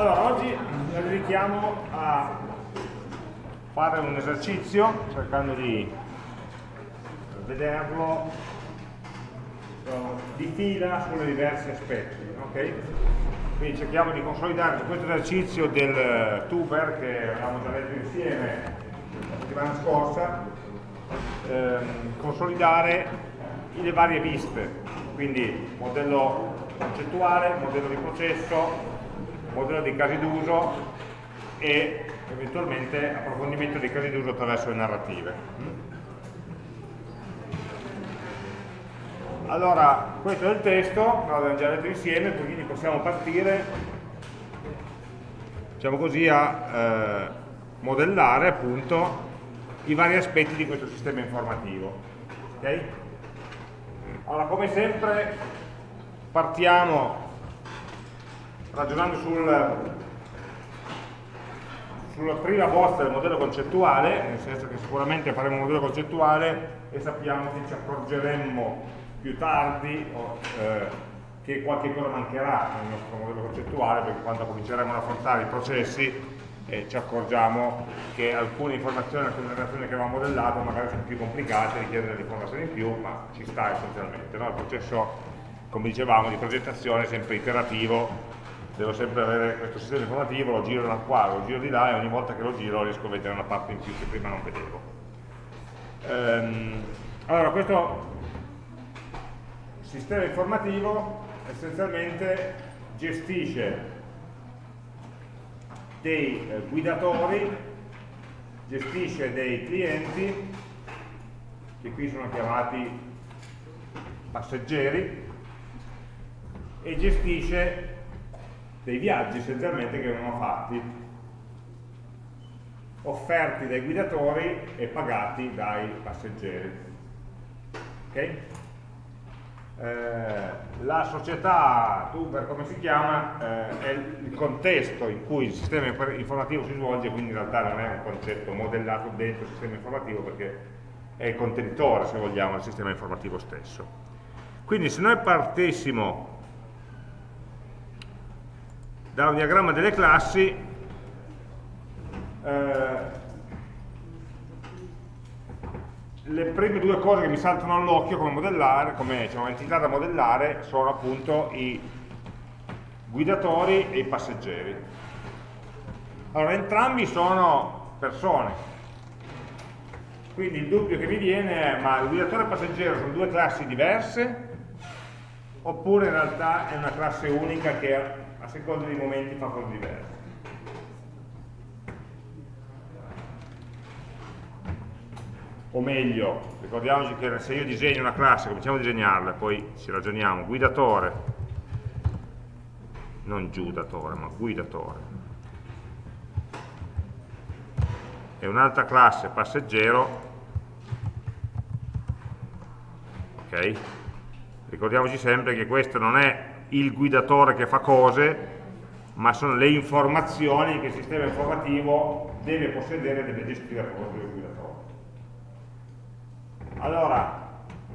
Allora, oggi ci dedichiamo a fare un esercizio cercando di vederlo eh, di fila sulle diversi aspetti. Okay? Quindi cerchiamo di consolidare questo esercizio del tuber che avevamo già letto insieme la settimana scorsa, ehm, consolidare le varie viste, quindi modello concettuale, modello di processo, modello di casi d'uso e eventualmente approfondimento dei casi d'uso attraverso le narrative. Allora, questo è il testo, l'abbiamo già letto insieme, quindi possiamo partire, diciamo così, a eh, modellare appunto i vari aspetti di questo sistema informativo. Okay? Allora, come sempre, partiamo ragionando sul, sulla prima bozza del modello concettuale, nel senso che sicuramente faremo un modello concettuale e sappiamo che ci accorgeremmo più tardi o, eh, che qualche cosa mancherà nel nostro modello concettuale, perché quando cominceremo ad affrontare i processi eh, ci accorgiamo che alcune informazioni, alcune relazioni che avevamo modellato magari sono più complicate, richiedono delle informazioni in più, ma ci sta essenzialmente. No? Il processo, come dicevamo, di progettazione è sempre iterativo, devo sempre avere questo sistema informativo, lo giro da qua, lo giro di là e ogni volta che lo giro riesco a vedere una parte in più che prima non vedevo. Ehm, allora, questo sistema informativo essenzialmente gestisce dei eh, guidatori, gestisce dei clienti, che qui sono chiamati passeggeri, e gestisce dei viaggi essenzialmente che vengono fatti, offerti dai guidatori e pagati dai passeggeri. Okay? Eh, la società Tuber, come si chiama, eh, è il contesto in cui il sistema informativo si svolge, quindi in realtà non è un concetto modellato dentro il sistema informativo perché è il contenitore, se vogliamo, del sistema informativo stesso. Quindi se noi partissimo da un diagramma delle classi eh, le prime due cose che mi saltano all'occhio come, modellare, come diciamo, entità da modellare sono appunto i guidatori e i passeggeri. Allora, entrambi sono persone, quindi il dubbio che mi viene è ma il guidatore e il passeggero sono due classi diverse oppure in realtà è una classe unica che seconda dei momenti fa cose diverse. O meglio, ricordiamoci che se io disegno una classe, cominciamo a disegnarla, poi ci ragioniamo, guidatore, non giudatore, ma guidatore, e un'altra classe passeggero, ok? Ricordiamoci sempre che questo non è il guidatore che fa cose, ma sono le informazioni che il sistema informativo deve possedere e deve gestire a proposito del guidatore. Allora,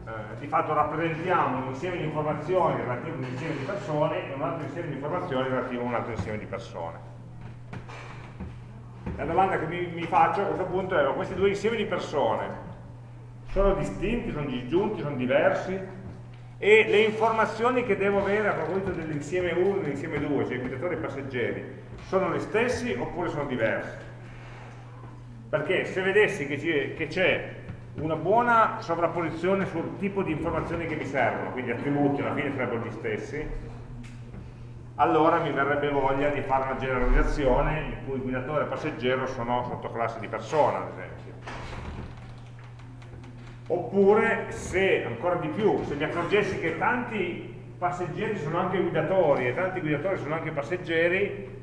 eh, di fatto rappresentiamo un insieme di informazioni relativo a un insieme di persone e un altro insieme di informazioni relativo a un altro insieme di persone. La domanda che mi, mi faccio a questo punto è, questi due insiemi di persone sono distinti, sono disgiunti, sono diversi? E le informazioni che devo avere a proposito dell'insieme 1 e dell'insieme 2, cioè i guidatori e i passeggeri, sono le stesse oppure sono diverse? Perché se vedessi che c'è una buona sovrapposizione sul tipo di informazioni che mi servono, quindi attributi alla fine sarebbero gli stessi, allora mi verrebbe voglia di fare una generalizzazione in cui guidatore e passeggero sono sottoclassi di persona, ad esempio oppure se, ancora di più, se mi accorgessi che tanti passeggeri sono anche guidatori e tanti guidatori sono anche passeggeri,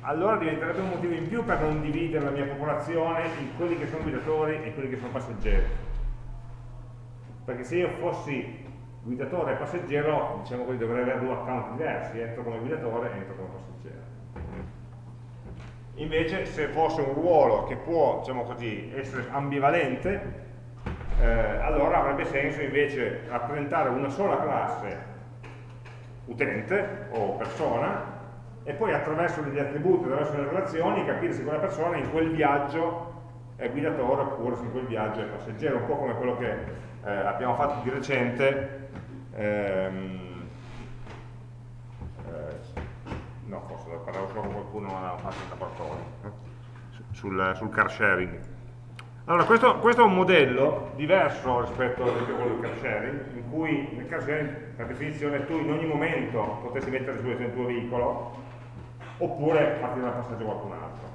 allora diventerebbe un motivo in più per non dividere la mia popolazione in quelli che sono guidatori e quelli che sono passeggeri. Perché se io fossi guidatore e passeggero, diciamo così, dovrei avere due account diversi, entro come guidatore e entro come passeggero. Invece se fosse un ruolo che può, diciamo così, essere ambivalente, eh, allora avrebbe senso invece rappresentare una sola classe utente o persona e poi attraverso degli attributi, attraverso le relazioni, capire se quella persona in quel viaggio è guidatore oppure se in quel viaggio è passeggero, un po' come quello che eh, abbiamo fatto di recente, ehm, eh, no forse parlavo solo con qualcuno ma l'avevamo fatto in laboratorio, eh, sul, sul car sharing. Allora, questo, questo, è un modello diverso rispetto a quello del car sharing, in cui nel car sharing, per definizione, tu in ogni momento potresti mettere a il tuo veicolo, oppure farti da passaggio a qualcun altro.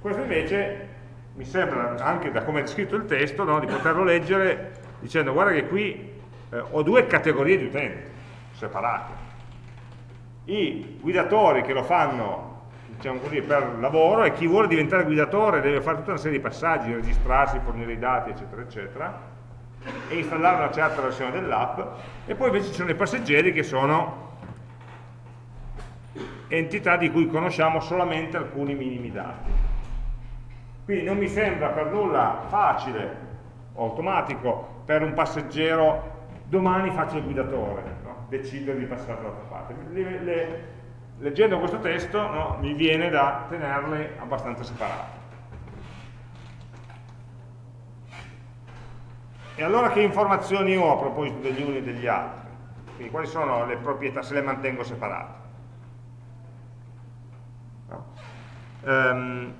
Questo invece mi sembra, anche da come è scritto il testo, no, di poterlo leggere dicendo guarda che qui eh, ho due categorie di utenti separate. I guidatori che lo fanno diciamo così, per lavoro e chi vuole diventare guidatore deve fare tutta una serie di passaggi, registrarsi, fornire i dati, eccetera, eccetera, e installare una certa versione dell'app, e poi invece ci sono i passeggeri che sono entità di cui conosciamo solamente alcuni minimi dati. Quindi non mi sembra per nulla facile o automatico per un passeggero domani faccio il guidatore, no? decidere di passare dall'altra parte. Le, le, leggendo questo testo no, mi viene da tenerle abbastanza separate. E allora che informazioni ho a proposito degli uni e degli altri? Quindi quali sono le proprietà se le mantengo separate? No? Um,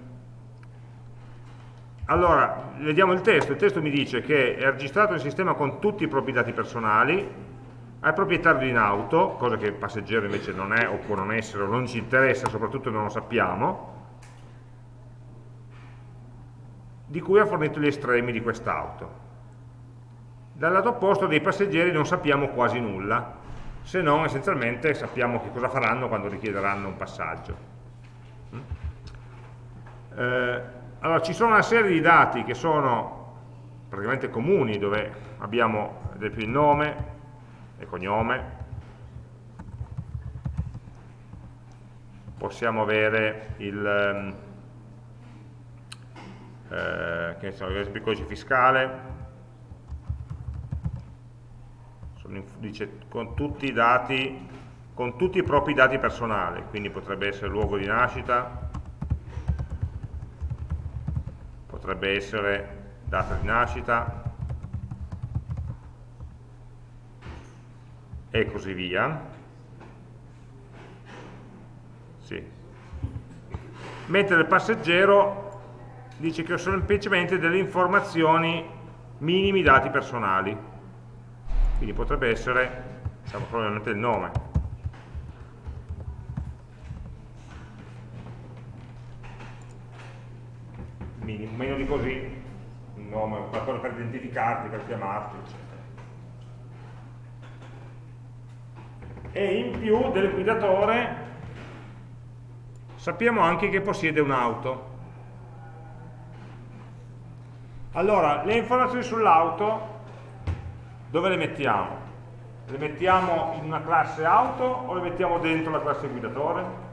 allora, vediamo il testo. Il testo mi dice che è registrato il sistema con tutti i propri dati personali, è proprietario di un'auto, cosa che il passeggero invece non è o può non essere o non ci interessa, soprattutto non lo sappiamo, di cui ha fornito gli estremi di quest'auto. Dal lato opposto dei passeggeri non sappiamo quasi nulla, se non essenzialmente sappiamo che cosa faranno quando richiederanno un passaggio. Mm? Eh, allora, ci sono una serie di dati che sono praticamente comuni, dove abbiamo ad esempio il nome, e cognome. Possiamo avere il ehm, eh, che so, il codice fiscale. Dice con tutti i dati con tutti i propri dati personali quindi potrebbe essere luogo di nascita potrebbe essere data di nascita e così via. Sì. Mentre il passeggero dice che ho semplicemente delle informazioni minimi dati personali. Quindi potrebbe essere, diciamo, probabilmente il nome. Minimo, meno di così, un nome, qualcosa per identificarti, per chiamarti, eccetera. E in più del guidatore sappiamo anche che possiede un'auto. Allora, le informazioni sull'auto dove le mettiamo? Le mettiamo in una classe auto o le mettiamo dentro la classe guidatore?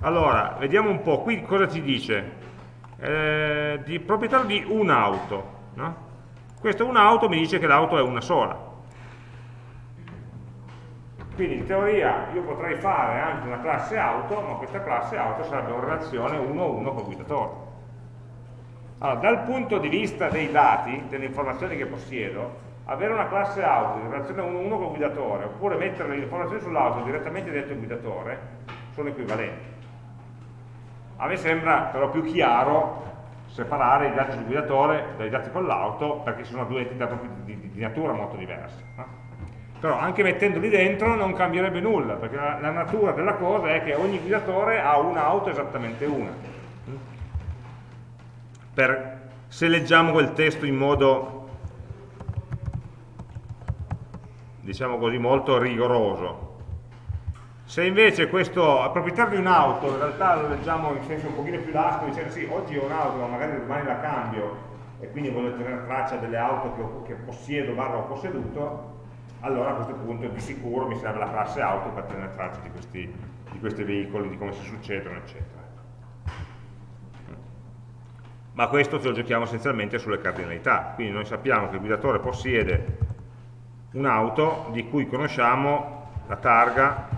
Allora, vediamo un po', qui cosa ci dice? Eh, di proprietario di un'auto. No? Questo un'auto mi dice che l'auto è una sola. Quindi in teoria io potrei fare anche una classe auto, ma questa classe auto sarebbe una relazione 1-1 col guidatore. Allora, dal punto di vista dei dati, delle informazioni che possiedo, avere una classe auto in relazione 1-1 col guidatore, oppure mettere le informazioni sull'auto direttamente dentro il guidatore, sono equivalenti. A me sembra però più chiaro separare i dati sul guidatore dai dati con l'auto, perché sono due entità di, natura molto diverse. Però anche mettendoli dentro non cambierebbe nulla, perché la, la natura della cosa è che ogni guidatore ha un'auto esattamente una. Per, se leggiamo quel testo in modo, diciamo così, molto rigoroso, se invece questo proprietario di un'auto, in realtà lo leggiamo in senso un pochino più lasto, dicendo sì, oggi ho un'auto, ma magari domani la cambio, e quindi voglio tenere traccia delle auto che, che possiedo, barra ho posseduto, allora a questo punto di sicuro mi serve la classe auto per tenere traccia di questi, di questi veicoli, di come si succedono, eccetera. Ma questo ce lo giochiamo essenzialmente sulle cardinalità, quindi noi sappiamo che il guidatore possiede un'auto di cui conosciamo la targa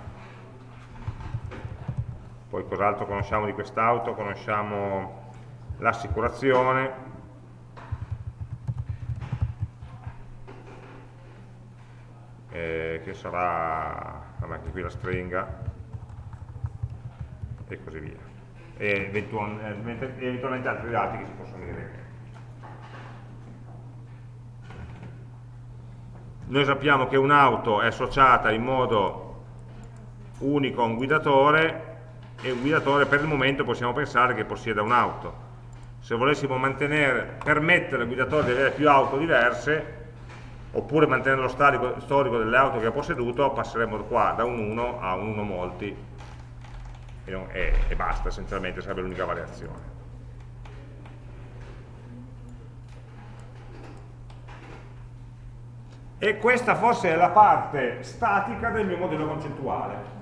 poi cos'altro conosciamo di quest'auto, conosciamo l'assicurazione, eh, che sarà, anche qui la stringa, e così via. E eventualmente, eventualmente altri dati che si possono dire. Noi sappiamo che un'auto è associata in modo unico a un guidatore e un guidatore per il momento possiamo pensare che possieda un'auto. Se volessimo permettere al guidatore di avere più auto diverse, oppure mantenere lo storico, storico delle auto che ha posseduto, passeremmo qua da un 1 a un 1 molti e, non, e, e basta, essenzialmente sarebbe l'unica variazione. E questa forse è la parte statica del mio modello concettuale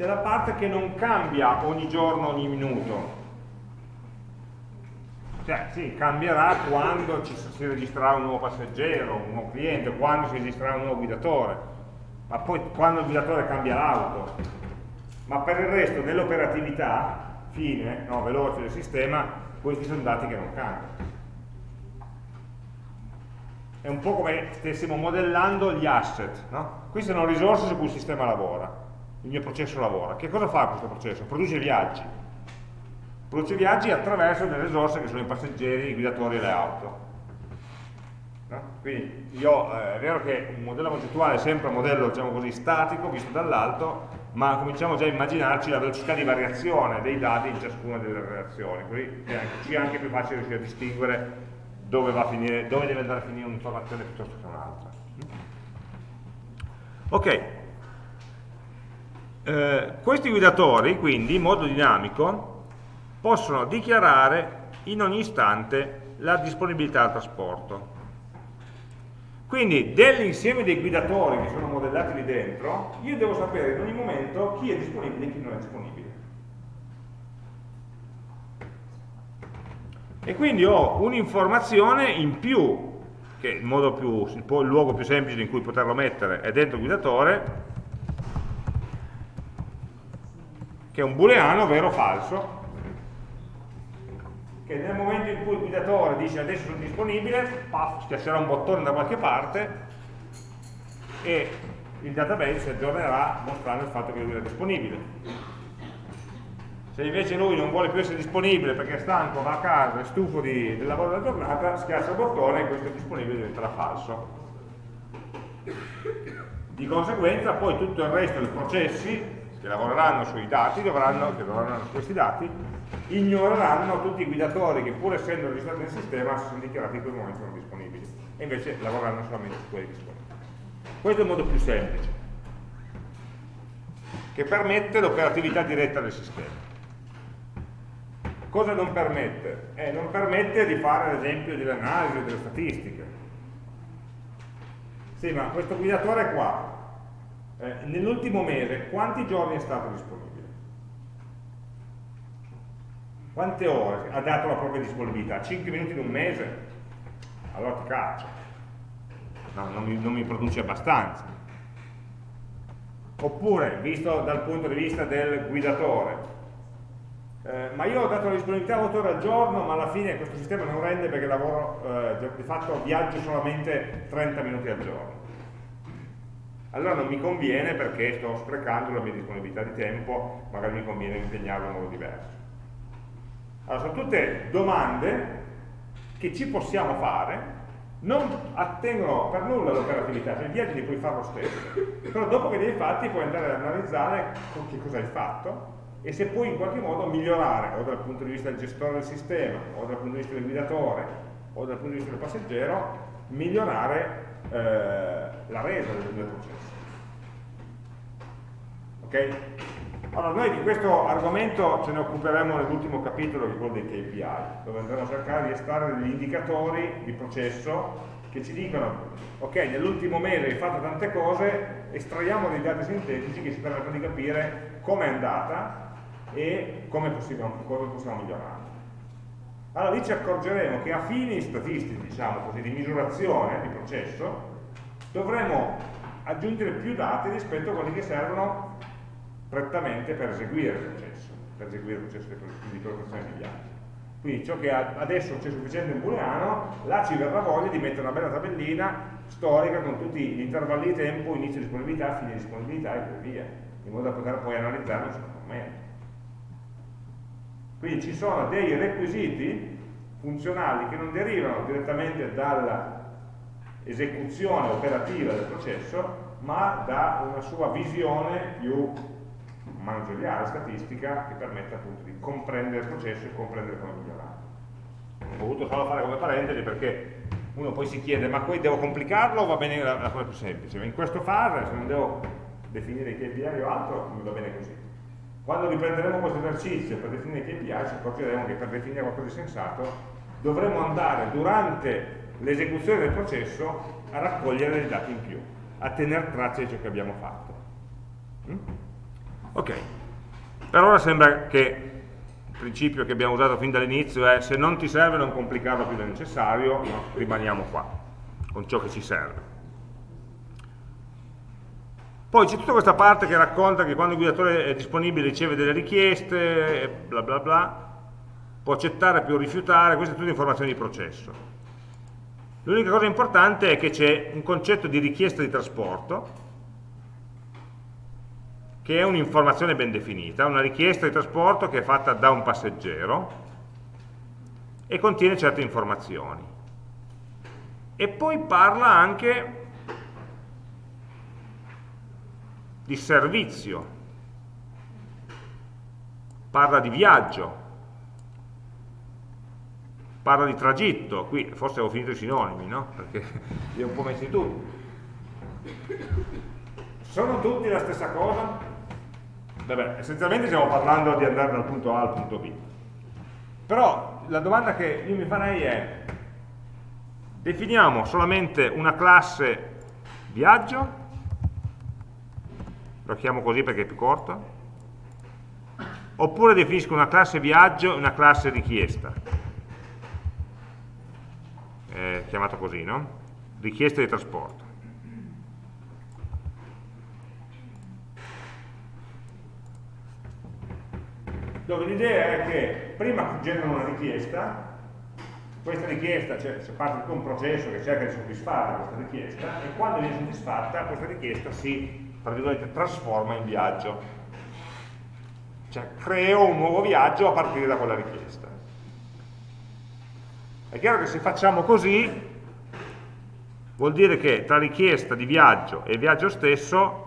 c'è la parte che non cambia ogni giorno, ogni minuto. Cioè, sì, cambierà quando ci si registrerà un nuovo passeggero, un nuovo cliente, quando si registrerà un nuovo guidatore, ma poi quando il guidatore cambia l'auto. Ma per il resto, nell'operatività fine, no, veloce del sistema, questi sono dati che non cambiano. È un po' come stessimo modellando gli asset, no? Queste sono risorse su cui il sistema lavora il mio processo lavora. Che cosa fa questo processo? Produce viaggi. Produce viaggi attraverso delle risorse che sono i passeggeri, i guidatori e le auto. No? Quindi io, eh, è vero che un modello concettuale è sempre un modello diciamo così, statico, visto dall'alto, ma cominciamo già a immaginarci la velocità di variazione dei dati in ciascuna delle relazioni, così ci è anche più facile riuscire a distinguere dove, finire, dove deve andare a finire un'informazione piuttosto che un'altra. Ok, eh, questi guidatori, quindi, in modo dinamico, possono dichiarare in ogni istante la disponibilità al trasporto. Quindi dell'insieme dei guidatori che sono modellati lì dentro, io devo sapere in ogni momento chi è disponibile e chi non è disponibile. E quindi ho un'informazione in più, che il, più, il luogo più semplice in cui poterlo mettere è dentro il guidatore, che è un booleano vero o falso, che nel momento in cui il guidatore dice adesso sono disponibile, puff, schiaccerà un bottone da qualche parte e il database aggiornerà mostrando il fatto che lui è disponibile. Se invece lui non vuole più essere disponibile perché è stanco, va a casa, è stufo di, del lavoro della giornata, schiaccia il bottone e questo è disponibile diventerà falso. Di conseguenza poi tutto il resto dei processi che lavoreranno sui dati, dovranno, che lavoreranno su questi dati, ignoreranno tutti i guidatori che pur essendo registrati nel sistema si sono dichiarati in quel momento sono disponibili e invece lavoreranno solamente su quelli disponibili. Questo è il modo più semplice, che permette l'operatività diretta del sistema. Cosa non permette? Eh, non permette di fare ad esempio delle analisi o delle statistiche. Sì, ma questo guidatore qua, eh, nell'ultimo mese quanti giorni è stato disponibile? Quante ore ha dato la propria disponibilità? 5 minuti in un mese? Allora ti caccio. No, non mi, non mi produce abbastanza. Oppure, visto dal punto di vista del guidatore, eh, ma io ho dato la disponibilità 8 ore al giorno, ma alla fine questo sistema non rende perché lavoro, eh, di fatto viaggio solamente 30 minuti al giorno allora non mi conviene perché sto sprecando la mia disponibilità di tempo, magari mi conviene impegnarlo in modo diverso. Allora, sono tutte domande che ci possiamo fare, non attengono per nulla all'operatività, cioè il viaggio li puoi fare lo stesso, però dopo che li hai fatti puoi andare ad analizzare che cosa hai fatto e se puoi in qualche modo migliorare, o dal punto di vista del gestore del sistema, o dal punto di vista del guidatore, o dal punto di vista del passeggero, migliorare eh, la resa del, del processo. Ok? Allora, noi di questo argomento ce ne occuperemo nell'ultimo capitolo, che è quello dei KPI, dove andremo a cercare di estrarre degli indicatori di processo che ci dicono, ok, nell'ultimo mese hai fatto tante cose, estraiamo dei dati sintetici che ci permettono di capire come è andata e come possiamo, come possiamo migliorare. Allora lì ci accorgeremo che a fini statistici, diciamo così, di misurazione di processo, dovremo aggiungere più dati rispetto a quelli che servono prettamente per eseguire il processo, per eseguire il processo di prenotazione di viaggio. Quindi ciò che adesso c'è sufficiente in booleano, là ci verrà voglia di mettere una bella tabellina storica con tutti gli intervalli di tempo, inizio disponibilità, fine disponibilità e così via, in modo da poter poi analizzarlo in un momento. Quindi ci sono dei requisiti funzionali che non derivano direttamente dall'esecuzione operativa del processo, ma da una sua visione più manageriale, statistica, che permette appunto di comprendere il processo e comprendere come migliorare. Ho voluto solo fare come parentesi perché uno poi si chiede ma poi devo complicarlo o va bene la, la cosa più semplice? In questo fase, se non devo definire i KPI o altro, mi va bene così. Quando riprenderemo questo esercizio per definire i KPI ci accorgeremo che per definire qualcosa di sensato dovremo andare durante l'esecuzione del processo a raccogliere dei dati in più, a tenere traccia di ciò che abbiamo fatto. Mm? Ok, per ora sembra che il principio che abbiamo usato fin dall'inizio è se non ti serve non complicarlo più del necessario, no? rimaniamo qua, con ciò che ci serve. Poi c'è tutta questa parte che racconta che quando il guidatore è disponibile riceve delle richieste, bla bla bla, può accettare più rifiutare, queste sono tutte informazioni di processo. L'unica cosa importante è che c'è un concetto di richiesta di trasporto, che è un'informazione ben definita, una richiesta di trasporto che è fatta da un passeggero e contiene certe informazioni. E poi parla anche di servizio, parla di viaggio, parla di tragitto, qui forse avevo finito i sinonimi, no? Perché li ho un po' messi tutti. Sono tutti la stessa cosa? Vabbè, essenzialmente stiamo parlando di andare dal punto A al punto B. Però la domanda che io mi farei è, definiamo solamente una classe viaggio, lo chiamo così perché è più corto, oppure definisco una classe viaggio e una classe richiesta, eh, chiamato così, no? Richiesta di trasporto. Dove l'idea è che prima generano una richiesta, questa richiesta, cioè si parte di un processo che cerca di soddisfare questa richiesta e quando viene soddisfatta questa richiesta si trasforma in viaggio. Cioè creo un nuovo viaggio a partire da quella richiesta. È chiaro che se facciamo così vuol dire che tra richiesta di viaggio e viaggio stesso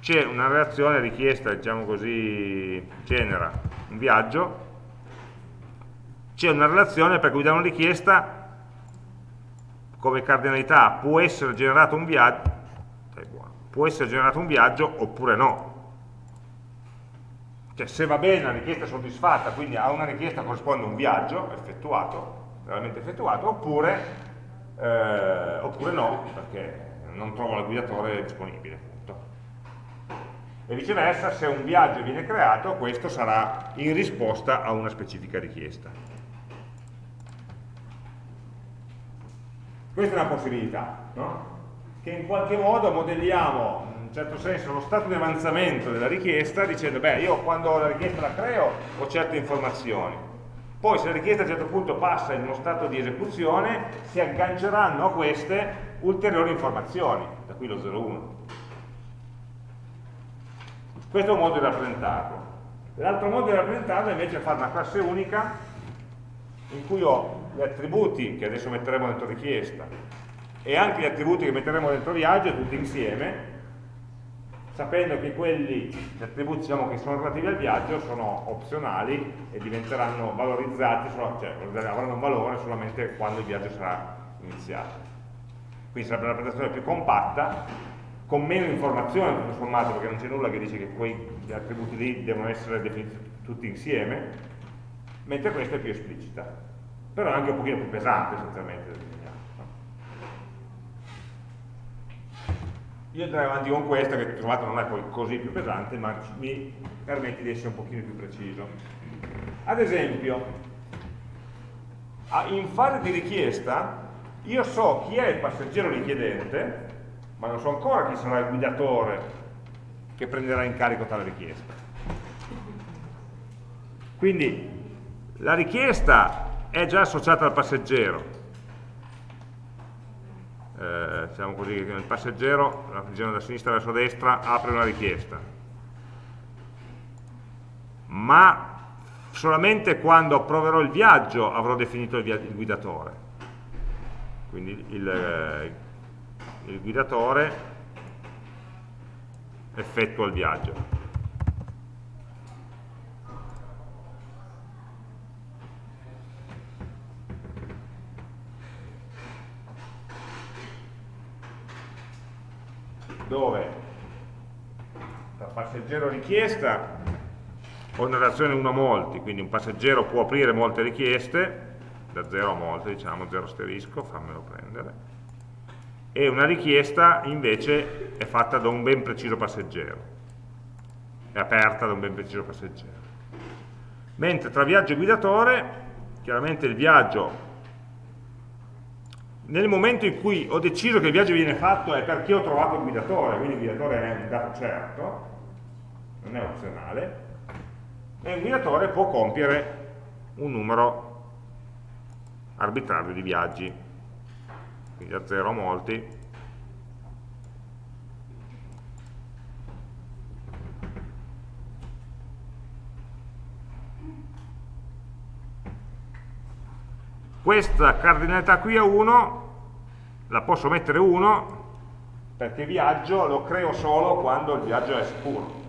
c'è una relazione richiesta, diciamo così, genera un viaggio, c'è una relazione per cui da una richiesta come cardinalità può essere generato un viaggio, può essere generato un viaggio oppure no. Cioè se va bene la richiesta è soddisfatta, quindi a una richiesta corrisponde un viaggio effettuato, realmente effettuato, oppure, eh, oppure no, perché non trovo il guidatore disponibile e viceversa se un viaggio viene creato questo sarà in risposta a una specifica richiesta. Questa è una possibilità no? che in qualche modo modelliamo in un certo senso lo stato di avanzamento della richiesta dicendo beh io quando la richiesta la creo ho certe informazioni. Poi se la richiesta a un certo punto passa in uno stato di esecuzione si agganceranno a queste ulteriori informazioni da qui lo 0,1 questo è un modo di rappresentarlo. L'altro modo di rappresentarlo invece è fare una classe unica in cui ho gli attributi che adesso metteremo dentro richiesta e anche gli attributi che metteremo dentro viaggio tutti insieme sapendo che quelli, gli attributi diciamo, che sono relativi al viaggio sono opzionali e diventeranno valorizzati, cioè avranno un valore solamente quando il viaggio sarà iniziato. Quindi sarebbe una rappresentazione più compatta con meno informazioni tutto sommato perché non c'è nulla che dice che quei attributi lì devono essere definiti tutti insieme mentre questa è più esplicita. Però è anche un pochino più pesante essenzialmente io andrei avanti con questa che trovate non è poi così più pesante ma mi permette di essere un pochino più preciso. Ad esempio in fase di richiesta io so chi è il passeggero richiedente ma non so ancora chi sarà il guidatore che prenderà in carico tale richiesta. Quindi la richiesta è già associata al passeggero, eh, diciamo così, il passeggero, la girando da sinistra verso destra, apre una richiesta, ma solamente quando approverò il viaggio avrò definito il, il guidatore. Quindi il, eh, il guidatore effettua il viaggio. dove da passeggero richiesta ho una relazione 1 a molti, quindi un passeggero può aprire molte richieste, da 0 a molte, diciamo 0 asterisco, fammelo prendere, e una richiesta invece è fatta da un ben preciso passeggero, è aperta da un ben preciso passeggero. Mentre tra viaggio e guidatore, chiaramente il viaggio nel momento in cui ho deciso che il viaggio viene fatto è perché ho trovato il guidatore, quindi il guidatore è un dato certo, non è opzionale, e un guidatore può compiere un numero arbitrario di viaggi, quindi da 0 a molti. Questa cardinalità qui a 1 la posso mettere 1 perché viaggio lo creo solo quando il viaggio è sicuro.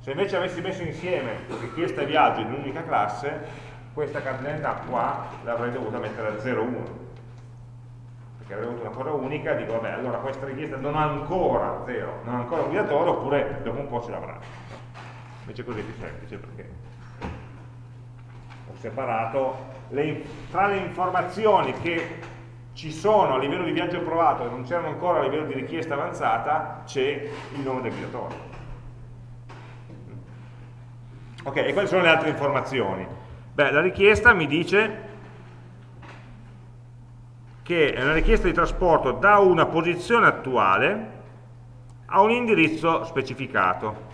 Se invece avessi messo insieme richiesta e viaggio in un'unica classe, questa cardinalità qua l'avrei dovuta mettere a 0,1 perché avrei avuto una cosa unica dico vabbè allora questa richiesta non ha ancora 0 non ha ancora guidatore oppure dopo un po' ce l'avrà invece così è più semplice perché ho separato le, tra le informazioni che ci sono a livello di viaggio provato e non c'erano ancora a livello di richiesta avanzata c'è il nome del guidatore. Ok e quali sono le altre informazioni? Beh, la richiesta mi dice che è una richiesta di trasporto da una posizione attuale a un indirizzo specificato,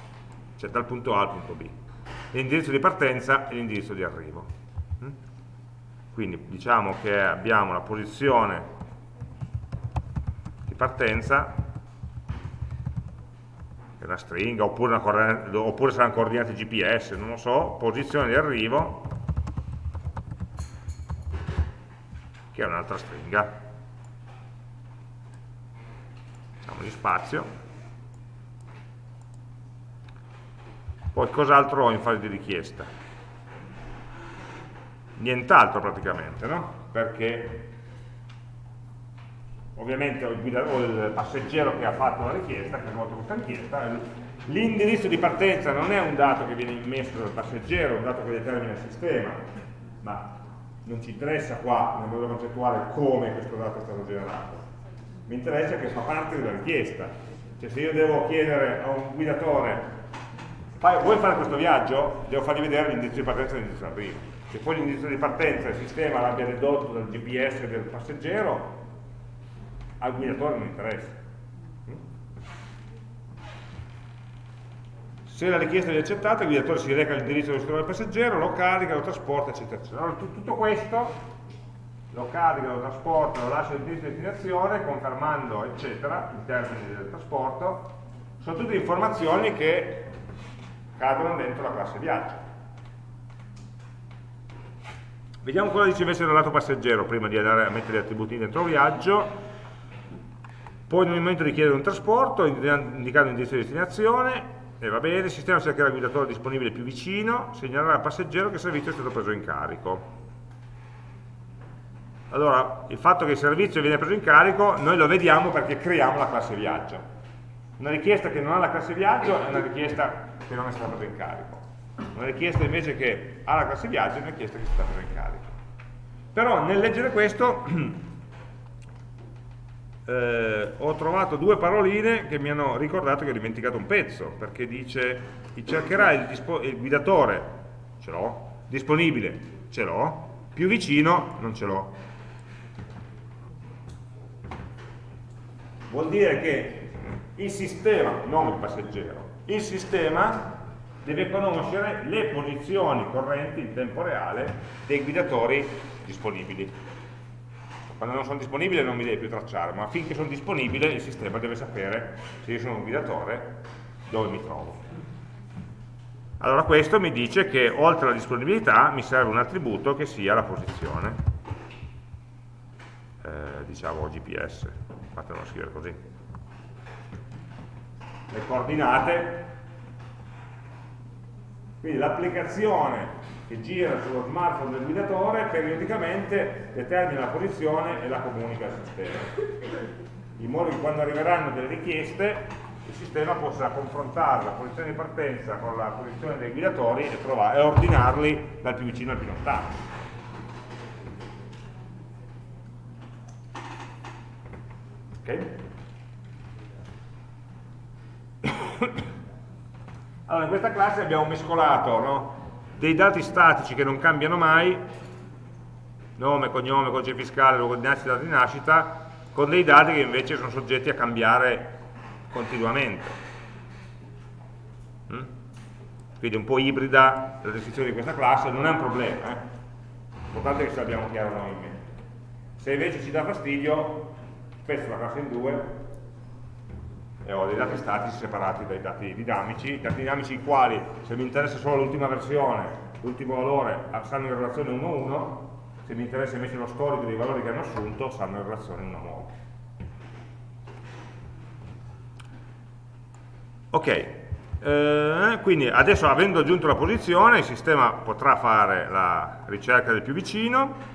cioè dal punto A al punto B. L'indirizzo di partenza e l'indirizzo di arrivo. Mm? Quindi diciamo che abbiamo la posizione di partenza, che è una stringa, oppure, una oppure saranno coordinate GPS, non lo so, posizione di arrivo, che è un'altra stringa. Facciamo di spazio. Poi cos'altro ho in fase di richiesta? Nient'altro praticamente, no? Perché ovviamente ho il, ho il, passeggero che ha fatto la richiesta, che ha svolto questa richiesta, l'indirizzo di partenza non è un dato che viene immesso dal passeggero, è un dato che determina il sistema, ma non ci interessa qua nel modello concettuale come questo dato è stato generato, mi interessa che fa parte della richiesta. Cioè se io devo chiedere a un guidatore, vuoi fare questo viaggio? Devo fargli vedere l'indirizzo di partenza e l'indirizzo di arrivo. Se poi l'indirizzo di partenza il sistema l'abbia dedotto dal GPS del passeggero, al guidatore non interessa. Se la richiesta è accettata, il guidatore si reca all'indirizzo sistema del passeggero, lo carica, lo trasporta, eccetera, eccetera. Allora, tutto questo lo carica, lo trasporta, lo lascia all'indirizzo di destinazione, confermando, eccetera, i termini del trasporto, sono tutte informazioni che cadono dentro la classe viaggio. Vediamo cosa dice invece il lato passeggero, prima di andare a mettere gli attributi dentro viaggio. Poi nel momento di chiedere un trasporto, indicando l'indirizzo di destinazione, e va bene, il sistema cercherà il guidatore disponibile più vicino, segnalerà al passeggero che il servizio è stato preso in carico. Allora, il fatto che il servizio viene preso in carico, noi lo vediamo perché creiamo la classe viaggio. Una richiesta che non ha la classe viaggio è una richiesta che non è stata presa in carico. Una richiesta invece che ha la classe viaggio è una richiesta che è stata presa in carico. Però nel leggere questo eh, ho trovato due paroline che mi hanno ricordato che ho dimenticato un pezzo, perché dice cercherà il, il guidatore, ce l'ho, disponibile, ce l'ho, più vicino, non ce l'ho. Vuol dire che il sistema, non il passeggero, il sistema deve conoscere le posizioni correnti in tempo reale dei guidatori disponibili. Quando non sono disponibili non mi deve più tracciare, ma finché sono disponibili il sistema deve sapere se io sono un guidatore dove mi trovo. Allora questo mi dice che oltre alla disponibilità mi serve un attributo che sia la posizione, eh, diciamo GPS, fatelo scrivere così. Le coordinate, quindi l'applicazione che gira sullo smartphone del guidatore periodicamente determina la posizione e la comunica al sistema in modo che quando arriveranno delle richieste il sistema possa confrontare la posizione di partenza con la posizione dei guidatori e, provare, e ordinarli dal più vicino al più lontano. Ok? Allora, in questa classe abbiamo mescolato no? Dei dati statici che non cambiano mai, nome, cognome, codice fiscale, luogo di nascita, data di nascita, con dei dati che invece sono soggetti a cambiare continuamente. Mm? Quindi un po' ibrida la descrizione di questa classe, non è un problema, eh? l'importante è che ce l'abbiamo chiaro noi in mente. Se invece ci dà fastidio, spezzo la classe in due e ho dei dati statici separati dai dati dinamici, i dati dinamici i quali, se mi interessa solo l'ultima versione, l'ultimo valore, stanno in relazione 1-1, se mi interessa invece lo storico dei valori che hanno assunto, stanno in relazione 1-1. Ok, eh, quindi adesso avendo aggiunto la posizione il sistema potrà fare la ricerca del più vicino.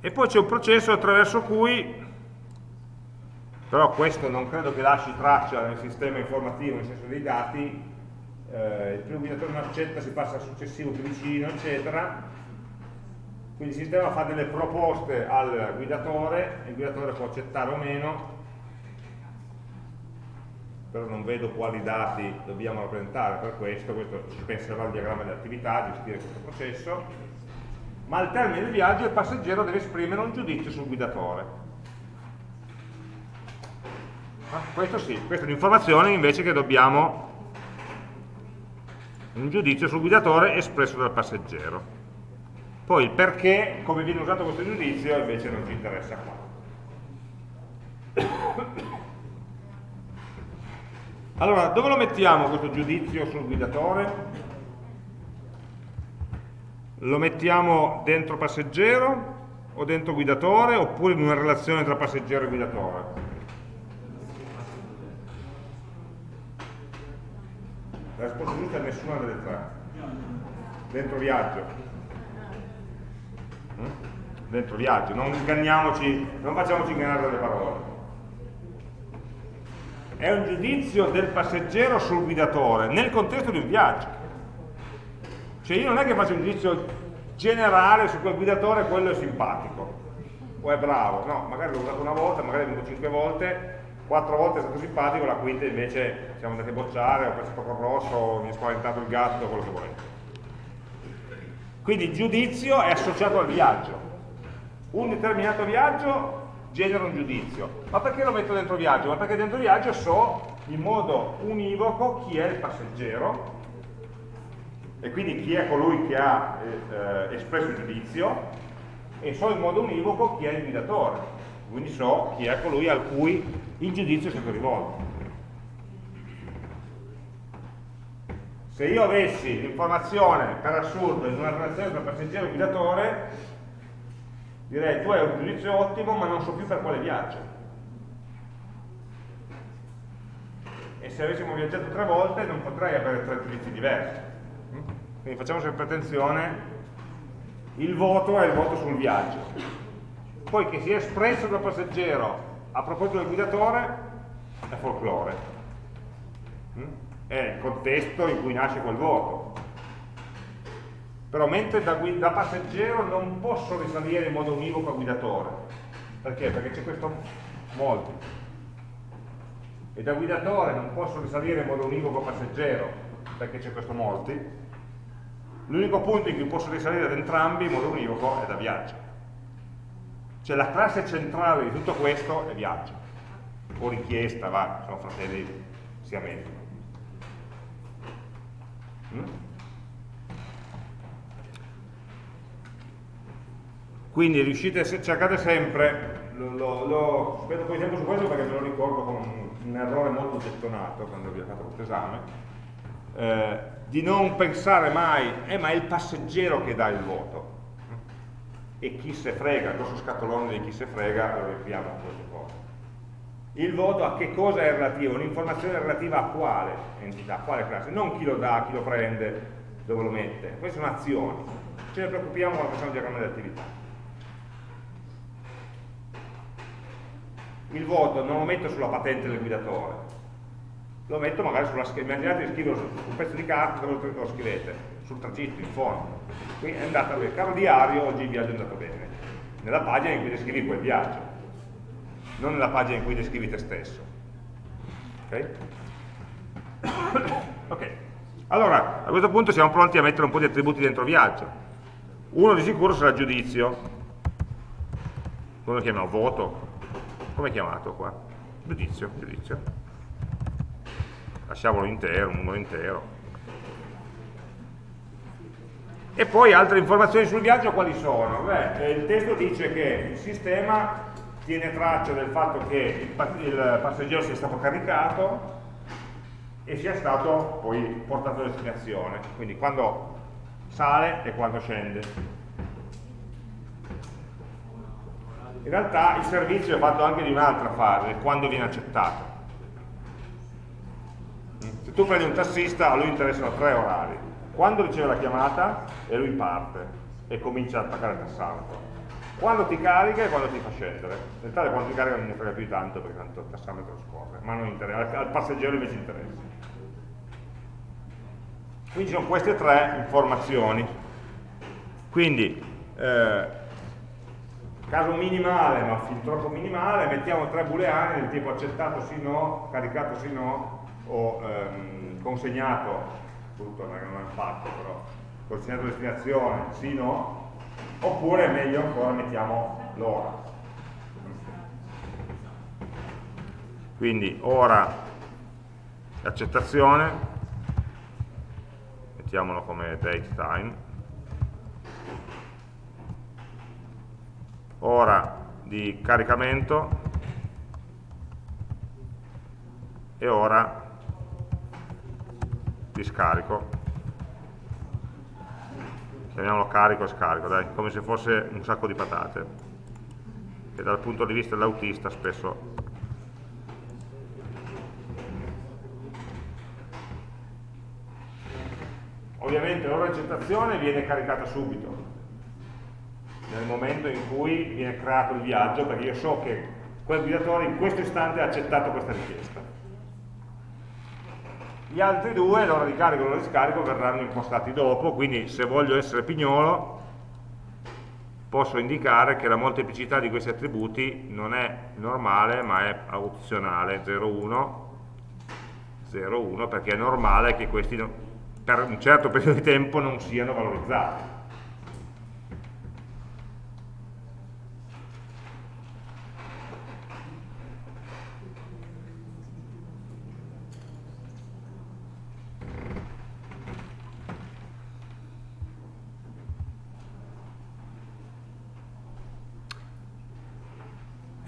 E poi c'è un processo attraverso cui, però questo non credo che lasci traccia nel sistema informativo, nel senso dei dati, eh, il primo guidatore non accetta, si passa al successivo più vicino, eccetera, quindi il sistema fa delle proposte al guidatore, il guidatore può accettare o meno, però non vedo quali dati dobbiamo rappresentare per questo, questo ci penserà il diagramma di attività, gestire questo processo, ma al termine del viaggio il passeggero deve esprimere un giudizio sul guidatore. Ah, questo sì, questa è un'informazione invece che dobbiamo un giudizio sul guidatore espresso dal passeggero. Poi il perché, come viene usato questo giudizio, invece non ci interessa qua. Allora, dove lo mettiamo questo giudizio sul guidatore? Lo mettiamo dentro passeggero o dentro guidatore oppure in una relazione tra passeggero e guidatore? La risposta giusta è nessuna delle tre. Dentro viaggio. Mm? Dentro viaggio, non inganniamoci, non facciamoci ingannare dalle parole è un giudizio del passeggero sul guidatore nel contesto di un viaggio. Cioè io non è che faccio un giudizio generale su quel guidatore, quello è simpatico o è bravo, no, magari l'ho usato una volta, magari è venuto cinque volte, quattro volte è stato simpatico, la quinta invece siamo andati a bocciare, ho passato col rosso, mi è spaventato il gatto, quello che volete. Quindi il giudizio è associato al viaggio. Un determinato viaggio genera un giudizio. Ma perché lo metto dentro viaggio? Ma perché dentro viaggio so in modo univoco chi è il passeggero e quindi chi è colui che ha eh, espresso il giudizio e so in modo univoco chi è il guidatore, quindi so chi è colui a cui il giudizio è stato rivolto. Se io avessi l'informazione per assurdo in una relazione tra passeggero e guidatore, direi tu hai un giudizio ottimo ma non so più per quale viaggio. E se avessimo viaggiato tre volte non potrei avere tre giudizi diversi. Quindi facciamo sempre attenzione il voto è il voto sul viaggio. Poi che sia espresso dal passeggero a proposito del guidatore è folklore. È il contesto in cui nasce quel voto però mentre da, da, passeggero non posso risalire in modo univoco a guidatore. Perché? perché c'è questo molti e da guidatore non posso risalire in modo univoco a passeggero perché c'è questo molti. L'unico punto in cui posso risalire ad entrambi in modo univoco è da viaggio cioè la classe centrale di tutto questo è viaggio o richiesta, va, sono fratelli siamesi. Mm? Quindi riuscite, cercate sempre, lo, lo, lo spendo un po' di tempo su questo perché me lo ricordo con un, errore molto gettonato quando vi ho fatto questo esame, eh, di non pensare mai, eh, ma è il passeggero che dà il voto e chi se frega, il grosso scatolone di chi se frega lo riempiamo con queste cose. Il voto a che cosa è relativo? Un'informazione relativa a quale entità, a quale classe, non chi lo dà, chi lo prende, dove lo mette. Queste sono azioni. Ce ne preoccupiamo quando facciamo il diagramma di attività. Il voto non lo metto sulla patente del guidatore, lo metto magari sulla scheda. Immaginate di scriverlo su un pezzo di carta dove lo scrivete, sul tragitto, in fondo. Quindi è andata bene. Caro diario, oggi il viaggio è andato bene. Nella pagina in cui descrivi quel viaggio, non nella pagina in cui descrivi te stesso. Ok? ok. Allora, a questo punto siamo pronti a mettere un po' di attributi dentro viaggio. Uno di sicuro sarà giudizio. Come lo chiamiamo? Voto. Come è chiamato qua? Giudizio, giudizio. Lasciamolo intero, un numero intero. E poi altre informazioni sul viaggio quali sono? Beh, il testo dice che il sistema tiene traccia del fatto che il passeggero sia stato caricato e sia stato poi portato a destinazione, quindi quando sale e quando scende. In realtà il servizio è fatto anche di un'altra fase, quando viene accettato. Tu prendi un tassista, a lui interessano tre orari quando riceve la chiamata e lui parte e comincia ad attaccare il tassametro. Quando ti carica e quando ti fa scendere. In realtà quando ti carica non ne frega più tanto perché tanto il tassametro scorre, ma al passeggero invece interessa. Quindi ci sono queste tre informazioni. Quindi, eh, caso minimale, ma fin troppo minimale, mettiamo tre booleani del tipo accettato sì no, caricato sì no, o ehm, consegnato tutto non è fatto però consegnato destinazione sì no oppure meglio ancora mettiamo l'ora. Quindi ora accettazione mettiamolo come date time. Ora di caricamento. E ora di scarico. Chiamiamolo carico e scarico dai, come se fosse un sacco di patate. Che dal punto di vista dell'autista spesso ovviamente l'ora di accettazione viene caricata subito nel momento in cui viene creato il viaggio perché io so che quel guidatore in questo istante ha accettato questa richiesta gli altri due, l'ora di carico e l'ora di scarico, verranno impostati dopo, quindi se voglio essere pignolo posso indicare che la molteplicità di questi attributi non è normale ma è opzionale 0,1 0,1 perché è normale che questi per un certo periodo di tempo non siano valorizzati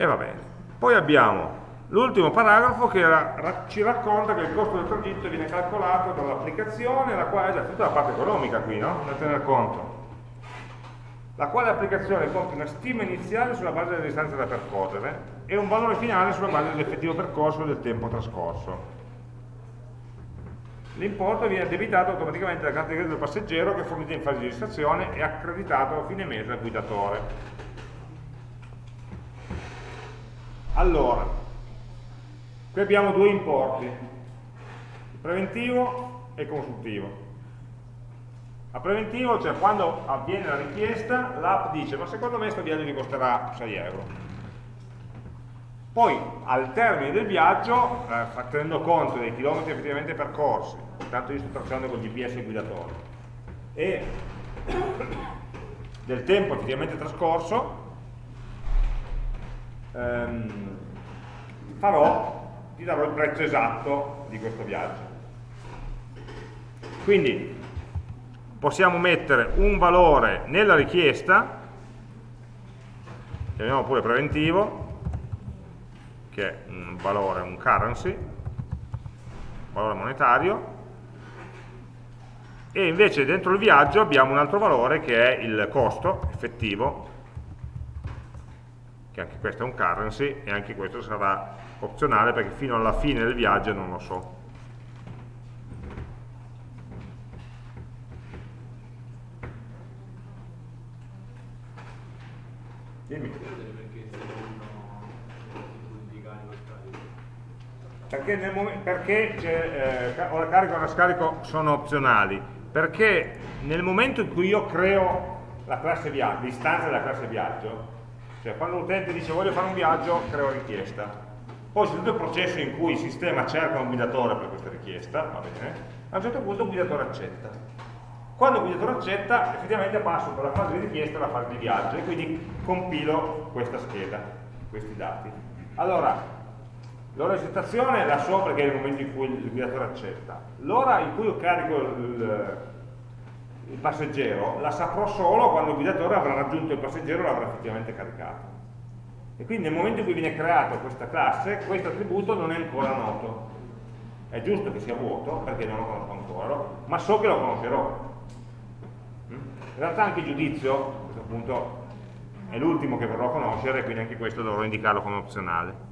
E va bene. Poi abbiamo l'ultimo paragrafo che ra ci racconta che il costo del tragitto viene calcolato dall'applicazione, la quale è tutta la parte economica qui, no? Da tenere conto. La quale applicazione compie una stima iniziale sulla base delle distanze da percorrere e un valore finale sulla base dell'effettivo percorso e del tempo trascorso. L'importo viene addebitato automaticamente dalla carta di credito del passeggero che è fornita in fase di registrazione e accreditato a fine mese al guidatore. Allora, qui abbiamo due importi, il preventivo e il consultivo. A preventivo, cioè quando avviene la richiesta, l'app dice ma secondo me questo viaggio mi costerà 6 euro. Poi al termine del viaggio, eh, tenendo conto dei chilometri effettivamente percorsi, intanto io sto tracciando con GPS guidatore, e del tempo effettivamente trascorso, ehm, farò, ti darò il prezzo esatto di questo viaggio. Quindi possiamo mettere un valore nella richiesta, chiamiamo pure preventivo, che è un valore, un currency, un valore monetario, e invece dentro il viaggio abbiamo un altro valore che è il costo effettivo, che anche questo è un currency e anche questo sarà opzionale perché fino alla fine del viaggio non lo so. Dimmi. Perché, nel perché eh, ora carico e ora scarico sono opzionali? Perché nel momento in cui io creo la classe viaggio, l'istanza della classe viaggio, cioè quando l'utente dice voglio fare un viaggio, creo richiesta. Poi c'è tutto il processo in cui il sistema cerca un guidatore per questa richiesta, va bene, a un certo punto il guidatore accetta. Quando il guidatore accetta, effettivamente passo dalla fase di richiesta alla fase di viaggio e quindi compilo questa scheda, questi dati. Allora, L'ora di accettazione la so perché è il momento in cui il guidatore accetta. L'ora in cui io carico il, il, passeggero la saprò solo quando il guidatore avrà raggiunto il passeggero e l'avrà effettivamente caricato. E quindi nel momento in cui viene creata questa classe, questo attributo non è ancora noto. È giusto che sia vuoto, perché non lo conosco ancora, ma so che lo conoscerò. In realtà anche il giudizio, a questo punto, è l'ultimo che verrò a conoscere, quindi anche questo dovrò indicarlo come opzionale.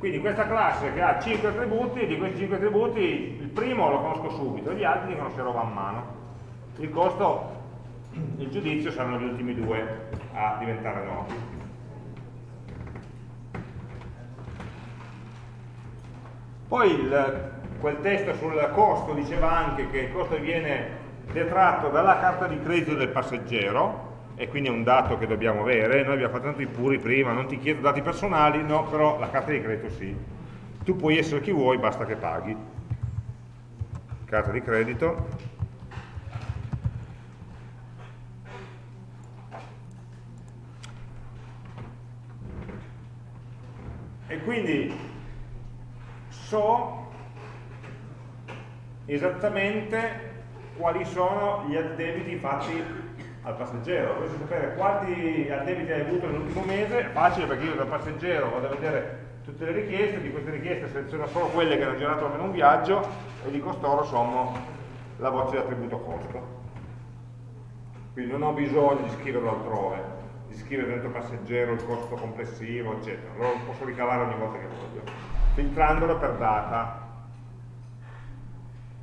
Quindi questa classe che ha 5 attributi, di questi 5 attributi il primo lo conosco subito, gli altri li conoscerò man mano. Il costo, il giudizio saranno gli ultimi due a diventare noti. Poi il, quel testo sul costo diceva anche che il costo viene detratto dalla carta di credito del passeggero, e quindi è un dato che dobbiamo avere, noi abbiamo fatto tanto i puri prima, non ti chiedo dati personali, no, però la carta di credito sì. Tu puoi essere chi vuoi, basta che paghi. Carta di credito. E quindi so esattamente quali sono gli addebiti fatti al passeggero, volessi sapere quanti addebiti hai avuto nell'ultimo mese, è facile perché io da passeggero vado a vedere tutte le richieste, di queste richieste seleziono solo quelle che hanno girato almeno un viaggio e di costoro sommo la voce di attributo costo. Quindi non ho bisogno di scriverlo altrove, di scrivere dentro passeggero il costo complessivo, eccetera, lo posso ricavare ogni volta che voglio, filtrandolo per data,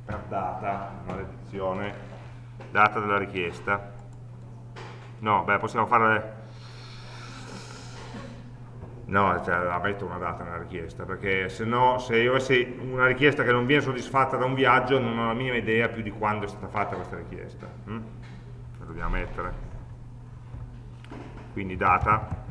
per data, maledizione, data della richiesta. No, beh, possiamo fare... No, cioè, la metto una data nella richiesta, perché se no, se io avessi una richiesta che non viene soddisfatta da un viaggio, non ho la minima idea più di quando è stata fatta questa richiesta. Hm? La dobbiamo mettere. Quindi data.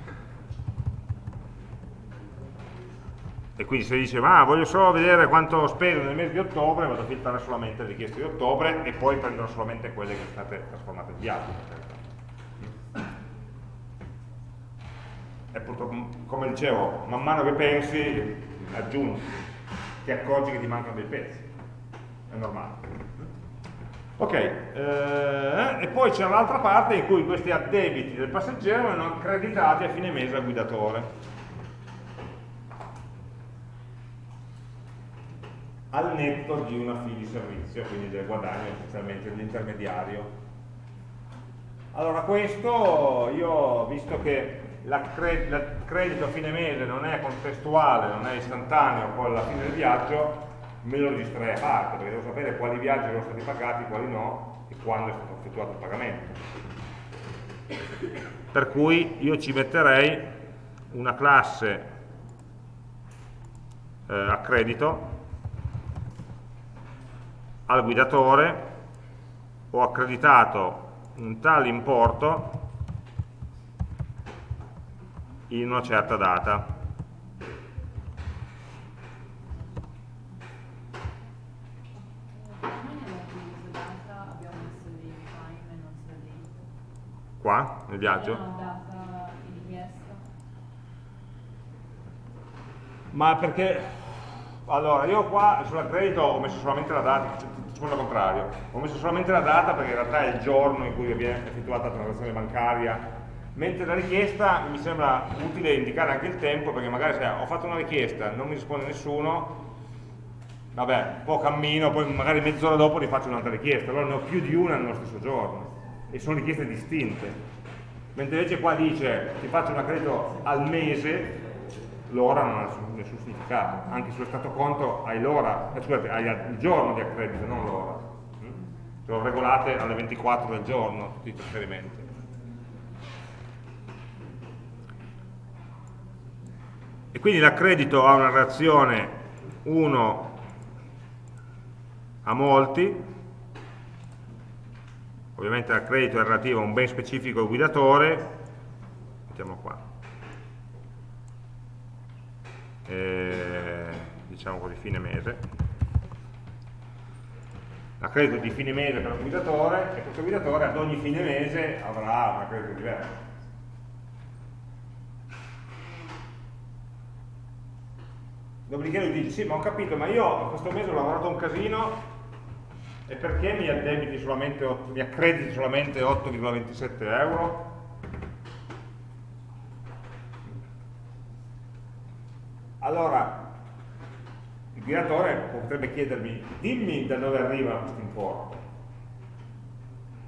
E quindi se dice, ma voglio solo vedere quanto spendo nel mese di ottobre, vado a filtrare solamente le richieste di ottobre e poi prenderò solamente quelle che sono state trasformate in viaggio. E purtroppo, come dicevo, man mano che pensi, aggiungi, ti accorgi che ti mancano dei pezzi, è normale. Ok, eh, e poi c'è l'altra parte in cui questi addebiti del passeggero vengono accreditati a fine mese al guidatore. al netto di una fee di servizio, quindi del guadagno essenzialmente dell'intermediario. Allora questo io, visto che il credito a fine mese non è contestuale, non è istantaneo con la fine del viaggio, me lo registrerei a parte, perché devo sapere quali viaggi sono stati pagati, quali no, e quando è stato effettuato il pagamento. Per cui io ci metterei una classe eh, a credito al guidatore ho accreditato un tale importo in una certa data. Qua, nel viaggio? Ma perché... Allora, io qua sulla credito ho messo solamente la data, secondo il contrario, ho messo solamente la data perché in realtà è il giorno in cui viene effettuata la transazione bancaria mentre la richiesta mi sembra utile indicare anche il tempo perché magari se ho fatto una richiesta, non mi risponde nessuno, vabbè, un po' cammino, poi magari mezz'ora dopo rifaccio un'altra richiesta, allora ne ho più di una nello stesso giorno e sono richieste distinte. Mentre invece qua dice ti faccio un accredito al mese, l'ora non ha nessun significato, anche sullo stato conto hai l'ora, eh, scusate, hai il giorno di accredito, non l'ora. Mm? Sono regolate alle 24 del giorno tutti i trasferimenti. E quindi l'accredito ha una reazione 1 a molti, ovviamente l'accredito è relativo a un ben specifico guidatore, mettiamo qua, eh, diciamo così fine mese, l'accredito di fine mese per un guidatore e questo guidatore ad ogni fine mese avrà un accredito diverso. Dopodiché lui dice, sì, ma ho capito, ma io questo mese ho lavorato un casino e perché mi addebiti solamente, mi accrediti solamente 8,27 euro? Allora, il guidatore potrebbe chiedermi, dimmi da dove arriva questo importo.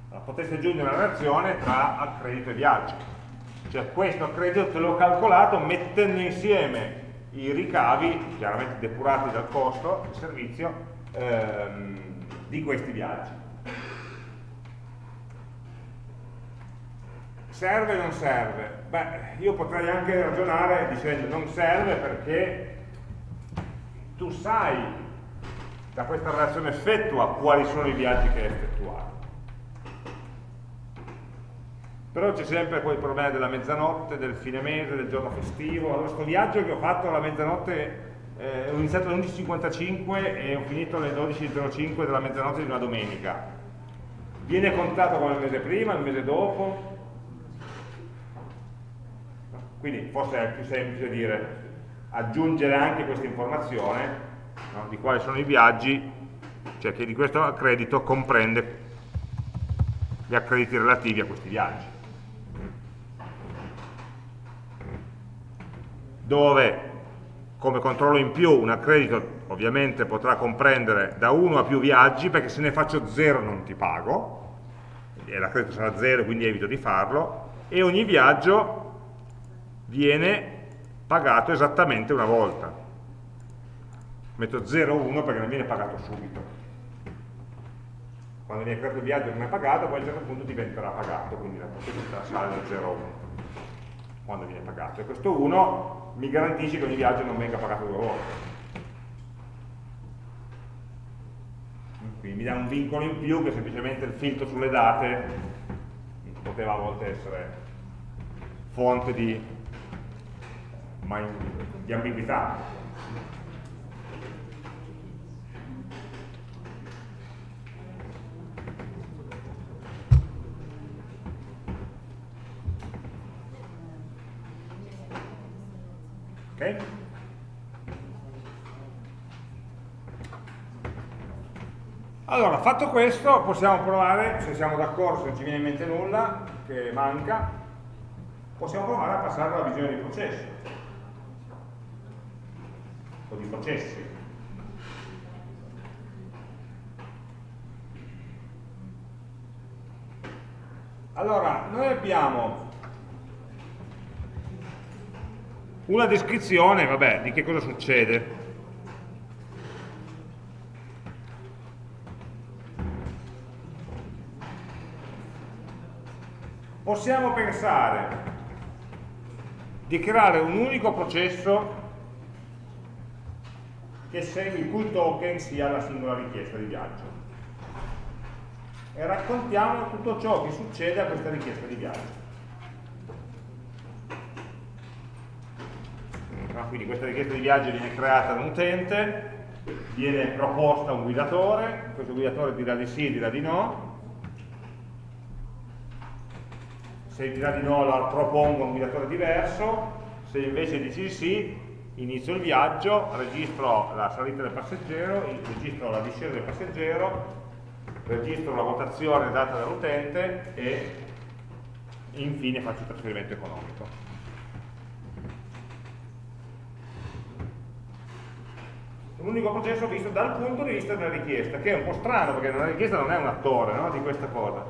Allora, potreste aggiungere una relazione tra accredito e viaggio. Cioè questo accredito te l'ho calcolato mettendo insieme i ricavi, chiaramente depurati dal costo del servizio, ehm, di questi viaggi. Serve o non serve? Beh, io potrei anche ragionare dicendo non serve perché tu sai da questa relazione effettua quali sono i viaggi che hai effettuato. Però c'è sempre il problema della mezzanotte, del fine mese, del giorno festivo. Allora, questo viaggio che ho fatto alla mezzanotte eh, ho iniziato alle 11.55 e ho finito alle 12.05 della mezzanotte di una domenica. Viene contato come il mese prima, il mese dopo? Quindi forse è più semplice dire aggiungere anche questa informazione no, di quali sono i viaggi, cioè che di questo accredito comprende gli accrediti relativi a questi viaggi. Dove come controllo in più un accredito ovviamente potrà comprendere da uno a più viaggi perché se ne faccio zero non ti pago. E l'accredito sarà zero quindi evito di farlo. E ogni viaggio viene pagato esattamente una volta. Metto 0,1 perché non viene pagato subito. Quando viene creato il viaggio non è pagato poi a un certo punto diventerà pagato quindi la possibilità sale da 0,1 quando viene pagato. E questo 1 mi garantisce che ogni viaggio non venga pagato due volte. Quindi mi dà un vincolo in più che semplicemente il filtro sulle date poteva a volte essere fonte di, di ambiguità. Ok? Allora, fatto questo, possiamo provare, se siamo d'accordo, se non ci viene in mente nulla, che manca, possiamo provare a passare alla visione di processo, o di processi. Allora, noi abbiamo una descrizione, vabbè, di che cosa succede. Possiamo pensare di creare un unico processo che segui il cui token sia la singola richiesta di viaggio e raccontiamo tutto ciò che succede a questa richiesta di viaggio. No? quindi questa richiesta di viaggio viene creata da un utente, viene proposta a un guidatore, questo guidatore dirà di sì, dirà di no, se dirà di no la propongo un guidatore diverso, se invece dici sì, inizio il viaggio, registro la salita del passeggero, registro la discesa del passeggero, registro la votazione data dall'utente e infine faccio il trasferimento economico. L'unico processo visto dal punto di vista della richiesta, che è un po' strano perché la richiesta non è un attore no, di questa cosa.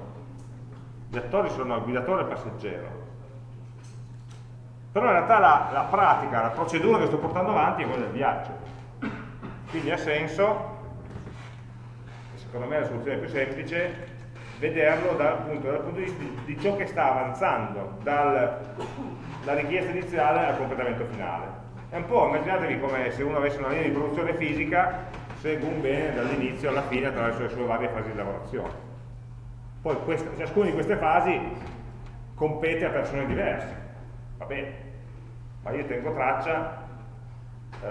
Gli attori sono il guidatore e il passeggero. Però in realtà la, la pratica, la procedura che sto portando avanti è quella del viaggio. Quindi ha senso, secondo me è la soluzione più semplice, vederlo dal punto, dal punto di vista di, ciò che sta avanzando dalla richiesta iniziale al completamento finale. È un po', immaginatevi come se uno avesse una linea di produzione fisica, segue un bene dall'inizio alla fine attraverso le sue varie fasi di lavorazione. Poi questa, ciascuna di queste fasi compete a persone diverse, va bene, ma io tengo traccia eh,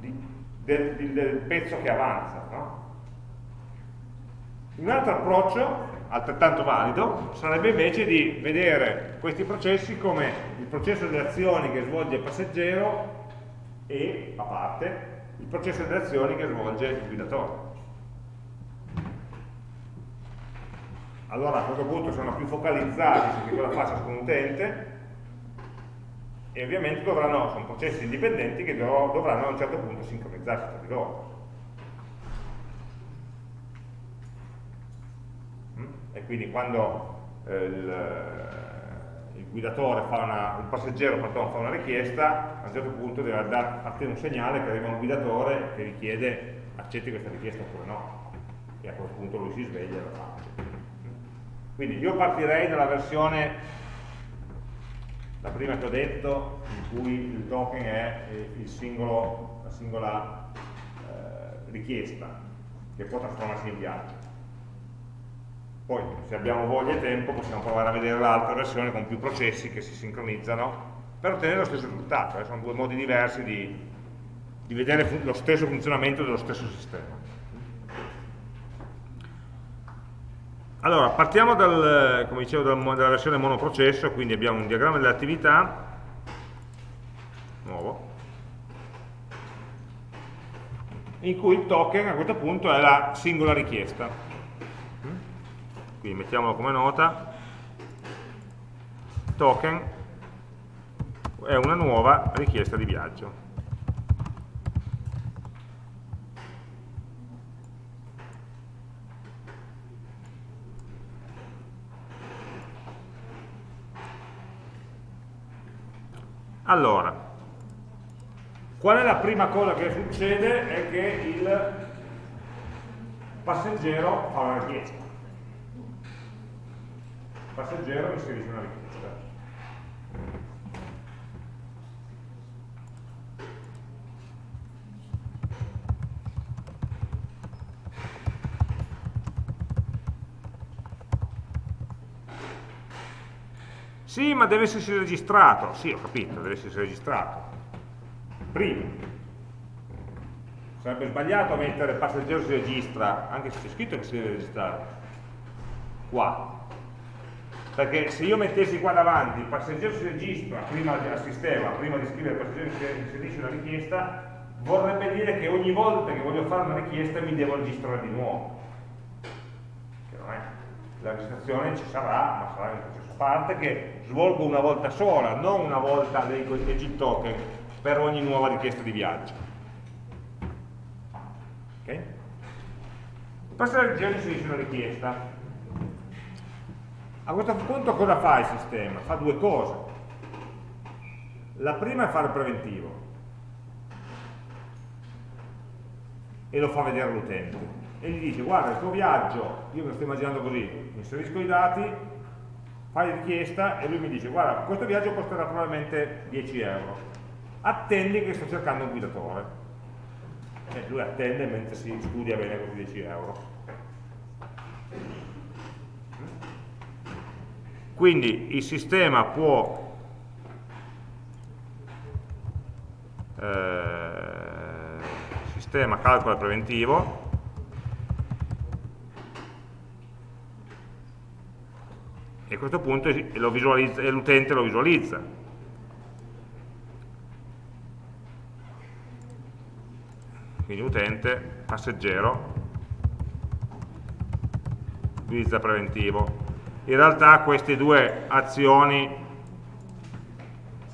di, del, del, pezzo che avanza. No? Un altro approccio, altrettanto valido, sarebbe invece di vedere questi processi come processo delle azioni che svolge il passeggero e, a parte, il processo delle azioni che svolge il guidatore. Allora a questo punto sono più focalizzati su che cosa fa ciascun utente e ovviamente dovranno, sono processi indipendenti che dovranno a un certo punto sincronizzarsi tra di loro. e quindi quando eh, il, guidatore fa una, un passeggero pardon, fa una richiesta, a un certo punto deve dar te un segnale che arriva un guidatore che richiede accetti questa richiesta oppure no, e a quel punto lui si sveglia e lo fa. Quindi io partirei dalla versione, la prima che ho detto, in cui il token è il singolo, la singola eh, richiesta, che può trasformarsi in viaggio. Poi, se abbiamo voglia e tempo, possiamo provare a vedere l'altra versione con più processi che si sincronizzano per ottenere lo stesso risultato. Eh? Sono due modi diversi di, di vedere lo stesso funzionamento dello stesso sistema. Allora, partiamo dal, come dicevo, dalla versione monoprocesso, quindi abbiamo un diagramma delle attività, nuovo, in cui il token a questo punto è la singola richiesta quindi mettiamolo come nota. Token è una nuova richiesta di viaggio. Allora qual è la prima cosa che succede? è che il passeggero fa una richiesta passeggero inserisce una richiesta. Sì, ma deve essersi registrato. Sì, ho capito, deve essersi registrato. Prima. Sarebbe sbagliato mettere passeggero si registra, anche se c'è scritto che si deve registrare. Qua perché se io mettessi qua davanti il passeggero si registra prima al sistema, prima di scrivere il passeggero si inserisce una richiesta, vorrebbe dire che ogni volta che voglio fare una richiesta mi devo registrare di nuovo. Che non è. La registrazione ci sarà, ma sarà in un processo a parte che svolgo una volta sola, non una volta dei cosiddetti token per ogni nuova richiesta di viaggio. Ok? Il passeggero inserisce una richiesta, a questo punto cosa fa il sistema? Fa due cose. La prima è fare il preventivo. E lo fa vedere all'utente. E gli dice guarda il tuo viaggio, io me lo sto immaginando così, inserisco i dati, fai richiesta e lui mi dice guarda questo viaggio costerà probabilmente 10 euro, attendi che sto cercando un guidatore. E lui attende mentre si studia bene questi 10 euro quindi il sistema può eh, sistema calcola preventivo e a questo punto l'utente lo visualizza. Quindi utente, passeggero, utilizza preventivo. In realtà queste due azioni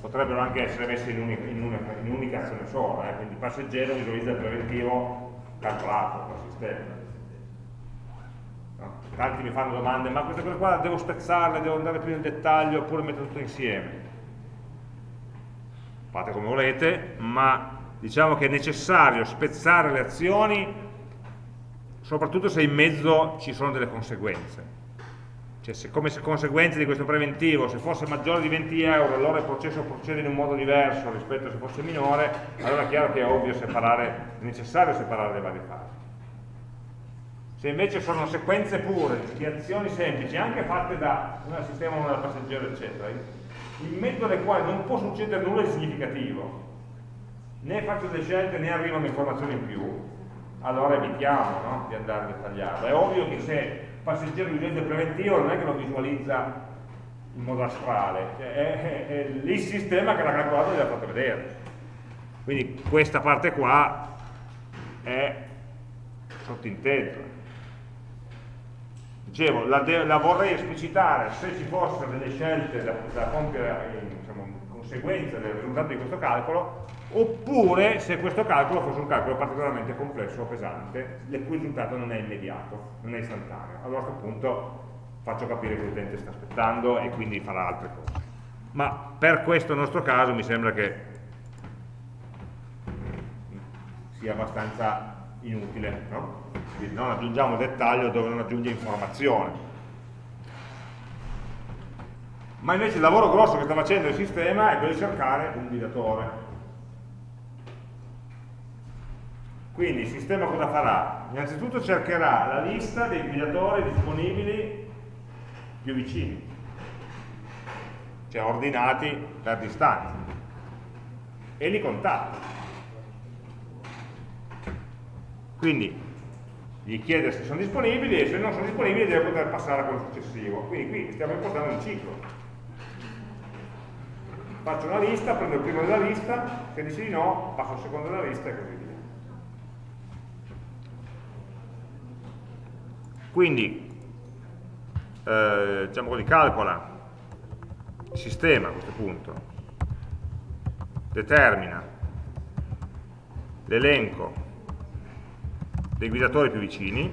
potrebbero anche essere messe in un'unica in un azione sola, eh? quindi passeggero visualizza il preventivo calcolato dal sistema. No? Tanti mi fanno domande, ma queste cose qua devo spezzarle, devo andare più nel dettaglio oppure mettere tutto insieme? Fate come volete, ma diciamo che è necessario spezzare le azioni soprattutto se in mezzo ci sono delle conseguenze cioè se come conseguenza di questo preventivo, se fosse maggiore di 20 euro, allora il processo procede in un modo diverso rispetto a se fosse minore, allora è chiaro che è ovvio separare, è necessario separare le varie fasi. Se invece sono sequenze pure di azioni semplici, anche fatte da un sistema, una da passeggero, eccetera, in mezzo alle quali non può succedere nulla di significativo, né faccio delle scelte né arrivano informazioni in più, allora evitiamo no? di andare a dettagliarlo. È ovvio che se passeggero di legge preventivo non è che lo visualizza in modo astrale, cioè è, è, è il sistema che l'ha calcolato e l'ha fatto vedere. Quindi questa parte qua è sottinteso. Dicevo, la, la, vorrei esplicitare se ci fossero delle scelte da, da compiere in diciamo, conseguenza del risultato di questo calcolo, oppure se questo calcolo fosse un calcolo particolarmente complesso o pesante, il cui risultato non è immediato, non è istantaneo. Allora a questo punto faccio capire che l'utente sta aspettando e quindi farà altre cose. Ma per questo nostro caso mi sembra che sia abbastanza inutile, no? Quindi non aggiungiamo dettaglio dove non aggiunge informazione. Ma invece il lavoro grosso che sta facendo il sistema è quello di cercare un guidatore Quindi il sistema cosa farà? Innanzitutto cercherà la lista dei guidatori disponibili più vicini, cioè ordinati per distanza, e li contatta. Quindi gli chiede se sono disponibili e se non sono disponibili deve poter passare a quello successivo. Quindi qui stiamo impostando un ciclo. Faccio una lista, prendo il primo della lista, se dice di no, passo al secondo della lista e così. Quindi, eh, diciamo così, calcola il sistema a questo punto, determina l'elenco dei guidatori più vicini,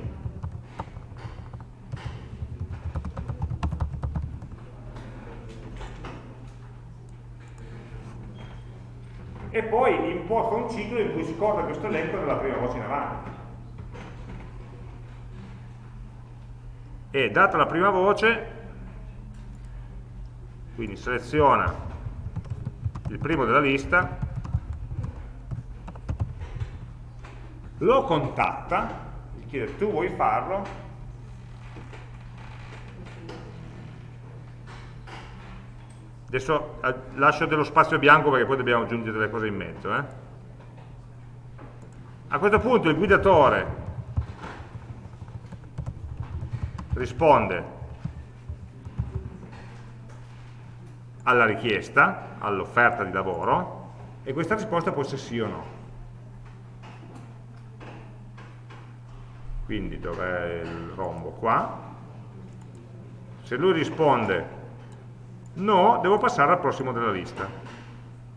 e poi imposta un ciclo in cui scorre questo elenco dalla prima voce in avanti. E data la prima voce quindi seleziona il primo della lista lo contatta gli chiede tu vuoi farlo adesso eh, lascio dello spazio bianco perché poi dobbiamo aggiungere delle cose in mezzo eh? a questo punto il guidatore risponde alla richiesta, all'offerta di lavoro e questa risposta può essere sì o no. Quindi dov'è il rombo? Qua. Se lui risponde no, devo passare al prossimo della lista.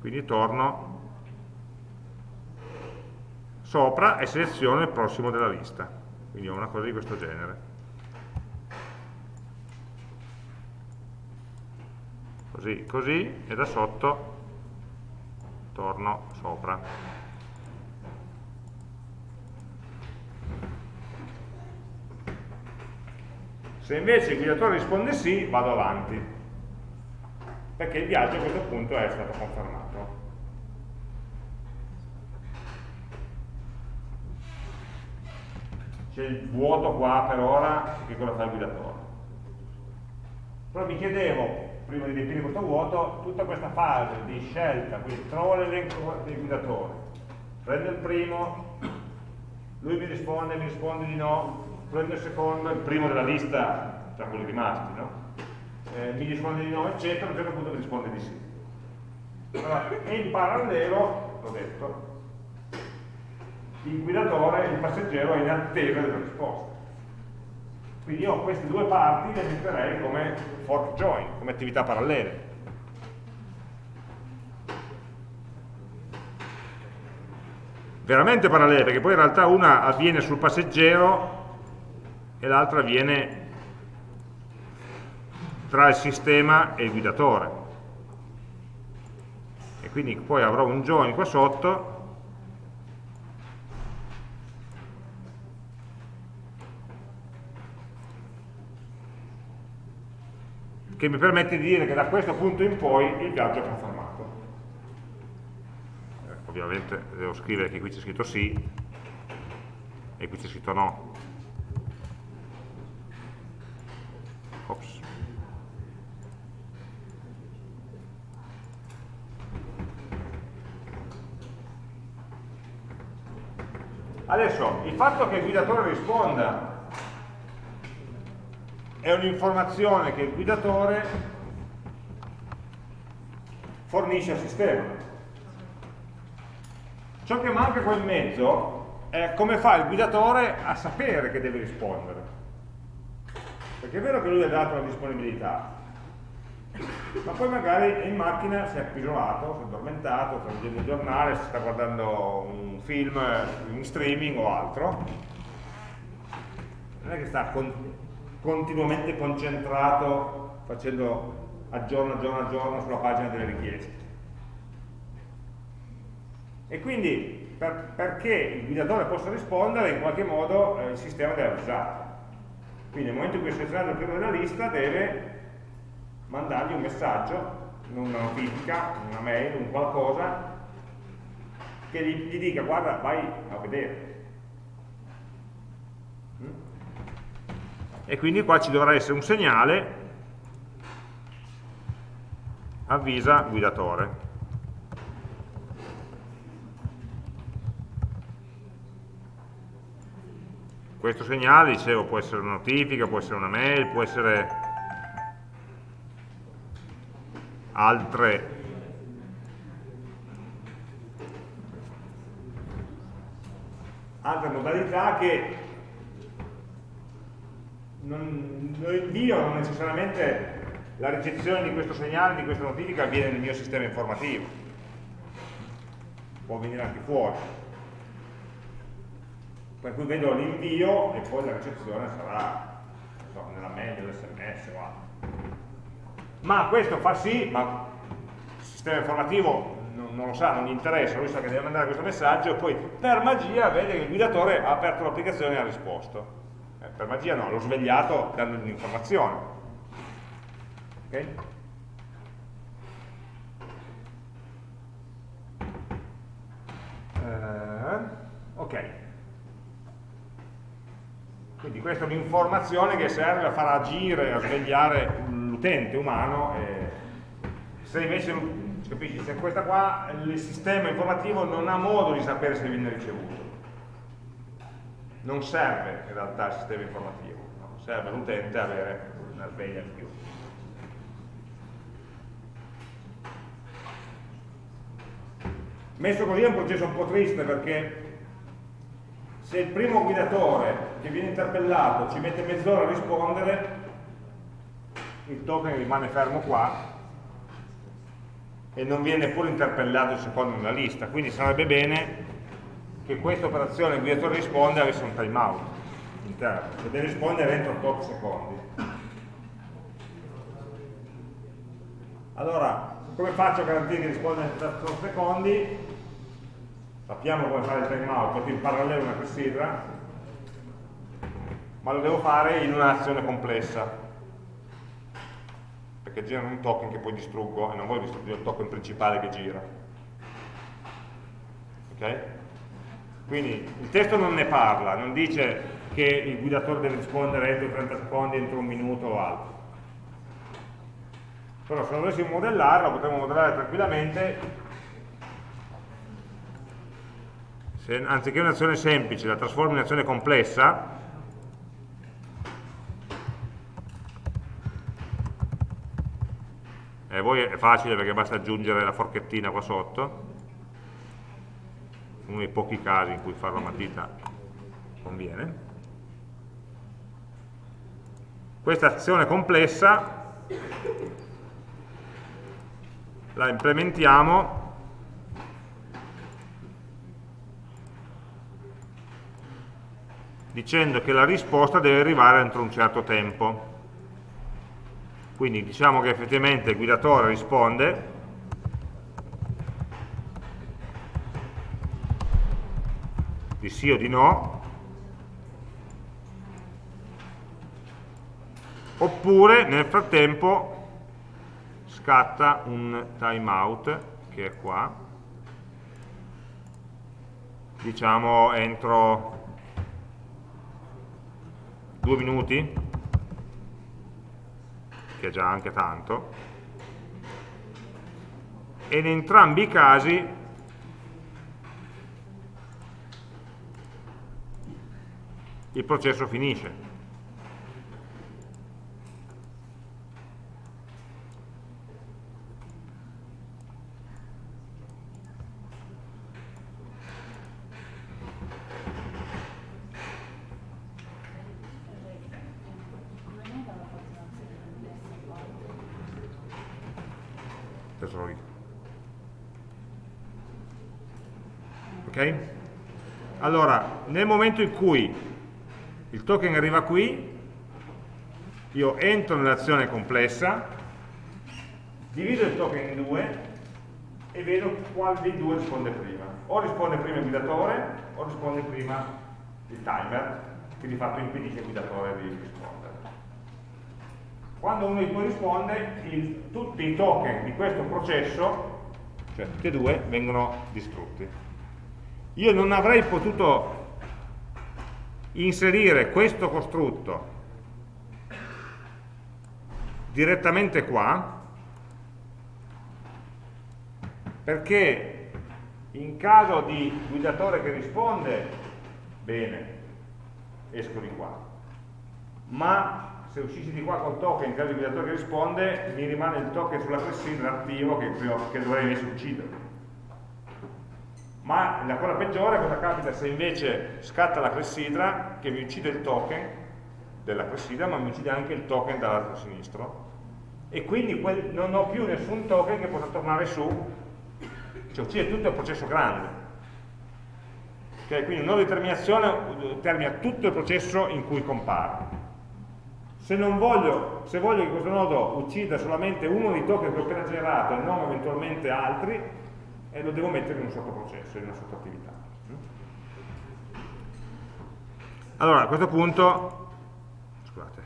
Quindi torno sopra e seleziono il prossimo della lista. Quindi ho una cosa di questo genere. Così, così e da sotto torno sopra. Se invece il guidatore risponde sì, vado avanti, perché il viaggio a questo punto è stato confermato. C'è il vuoto qua per ora, che cosa fa il guidatore. Però mi chiedevo, prima di riempire questo vuoto, tutta questa fase di scelta, quindi trovo l'elenco dei guidatori, prendo il primo, lui mi risponde, mi risponde di no, prendo il secondo, il primo della lista tra quelli rimasti, no? Eh, mi risponde di no, eccetera, a un certo punto mi risponde di sì. Allora, e in parallelo, l'ho detto, il guidatore, il passeggero è in attesa della risposta. Quindi io queste due parti le metterei come fork join, come attività parallele. Veramente parallele, perché poi in realtà una avviene sul passeggero e l'altra avviene tra il sistema e il guidatore. E quindi poi avrò un join qua sotto che mi permette di dire che da questo punto in poi il viaggio è confermato. Eh, ovviamente devo scrivere che qui c'è scritto sì e qui c'è scritto no. Ops. Adesso, il fatto che il guidatore risponda è un'informazione che il guidatore fornisce al sistema. Ciò che manca qua in mezzo è come fa il guidatore a sapere che deve rispondere. Perché è vero che lui ha dato la disponibilità, ma poi magari in macchina, si è appisolato, si è addormentato, sta leggendo il giornale, si sta guardando un film in streaming o altro. Non è che sta continuamente concentrato facendo a giorno a giorno a giorno sulla pagina delle richieste. E quindi per, perché il guidatore possa rispondere in qualche modo eh, il sistema deve avvisare. Quindi nel momento in cui selezionato il primo della lista deve mandargli un messaggio, una notifica, una mail, un qualcosa che gli, gli dica guarda vai a vedere e quindi qua ci dovrà essere un segnale avvisa guidatore. Questo segnale, dicevo, può essere una notifica, può essere una mail, può essere altre altre modalità che non, l'invio non necessariamente la ricezione di questo segnale, di questa notifica avviene nel mio sistema informativo. Può venire anche fuori. Per cui vedo l'invio e poi la ricezione sarà so, nella mail, nell'sms o altro. Ma questo fa sì, ma il sistema informativo non, non, lo sa, non gli interessa, lui sa che deve mandare questo messaggio e poi per magia vede che il guidatore ha aperto l'applicazione e ha risposto per magia no, l'ho svegliato dando un'informazione. Ok? Eh, ok. Quindi questa è un'informazione che serve a far agire, a svegliare l'utente umano. Se invece, capisci, se questa qua, il sistema informativo non ha modo di sapere se viene ricevuto non serve in realtà il sistema informativo, no? serve all'utente avere una sveglia in più. Messo così è un processo un po' triste perché se il primo guidatore che viene interpellato ci mette mezz'ora a rispondere, il token rimane fermo qua e non viene neppure interpellato il secondo nella lista, quindi sarebbe bene che questa operazione guidatore risponde avesse un timeout interno, che deve rispondere entro 8 secondi. Allora, come faccio a garantire che risponda entro 8 secondi? Sappiamo come fare il timeout, metto in parallelo una clessidra, ma lo devo fare in un'azione complessa, perché girano un token che poi distruggo e non voglio distruggere il token principale che gira. Ok? Quindi il testo non ne parla, non dice che il guidatore deve rispondere entro 30 secondi, entro un minuto o altro. Però se lo dovessimo modellare, lo potremmo modellare tranquillamente, se anziché un'azione semplice la trasformo in azione complessa, e voi è facile perché basta aggiungere la forchettina qua sotto uno dei pochi casi in cui fare la matita conviene. Questa azione complessa la implementiamo dicendo che la risposta deve arrivare entro un certo tempo. Quindi diciamo che effettivamente il guidatore risponde di sì o di no. Oppure nel frattempo scatta un timeout che è qua. Diciamo entro due minuti che è già anche tanto, e in entrambi i casi il processo finisce. Allora, nel momento in cui il token arriva qui, io entro nell'azione complessa, divido il token in due e vedo quale dei due risponde prima. O risponde prima il guidatore o risponde prima il timer, che di fatto impedisce al guidatore di rispondere. Quando uno di due risponde, il, tutti i token di questo processo, cioè tutti e due, vengono distrutti io non avrei potuto inserire questo costrutto direttamente qua perché in caso di guidatore che risponde bene, esco di qua. Ma se uscissi di qua col token in caso di guidatore che risponde mi rimane il token sulla clessidra attivo che, che dovrei invece uccidere ma la cosa peggiore cosa capita se invece scatta la clessidra che mi uccide il token della clessidra ma mi uccide anche il token dall'altro sinistro. E quindi non ho più nessun token che possa tornare su. Cioè uccide tutto il processo grande. Okay? quindi una determinazione termina tutto il processo in cui compare. Se, voglio, se voglio che questo nodo uccida solamente uno dei token che ho appena generato e non eventualmente altri e lo devo mettere in un sottoprocesso, in una sottoattività. Allora, a questo punto, scusate,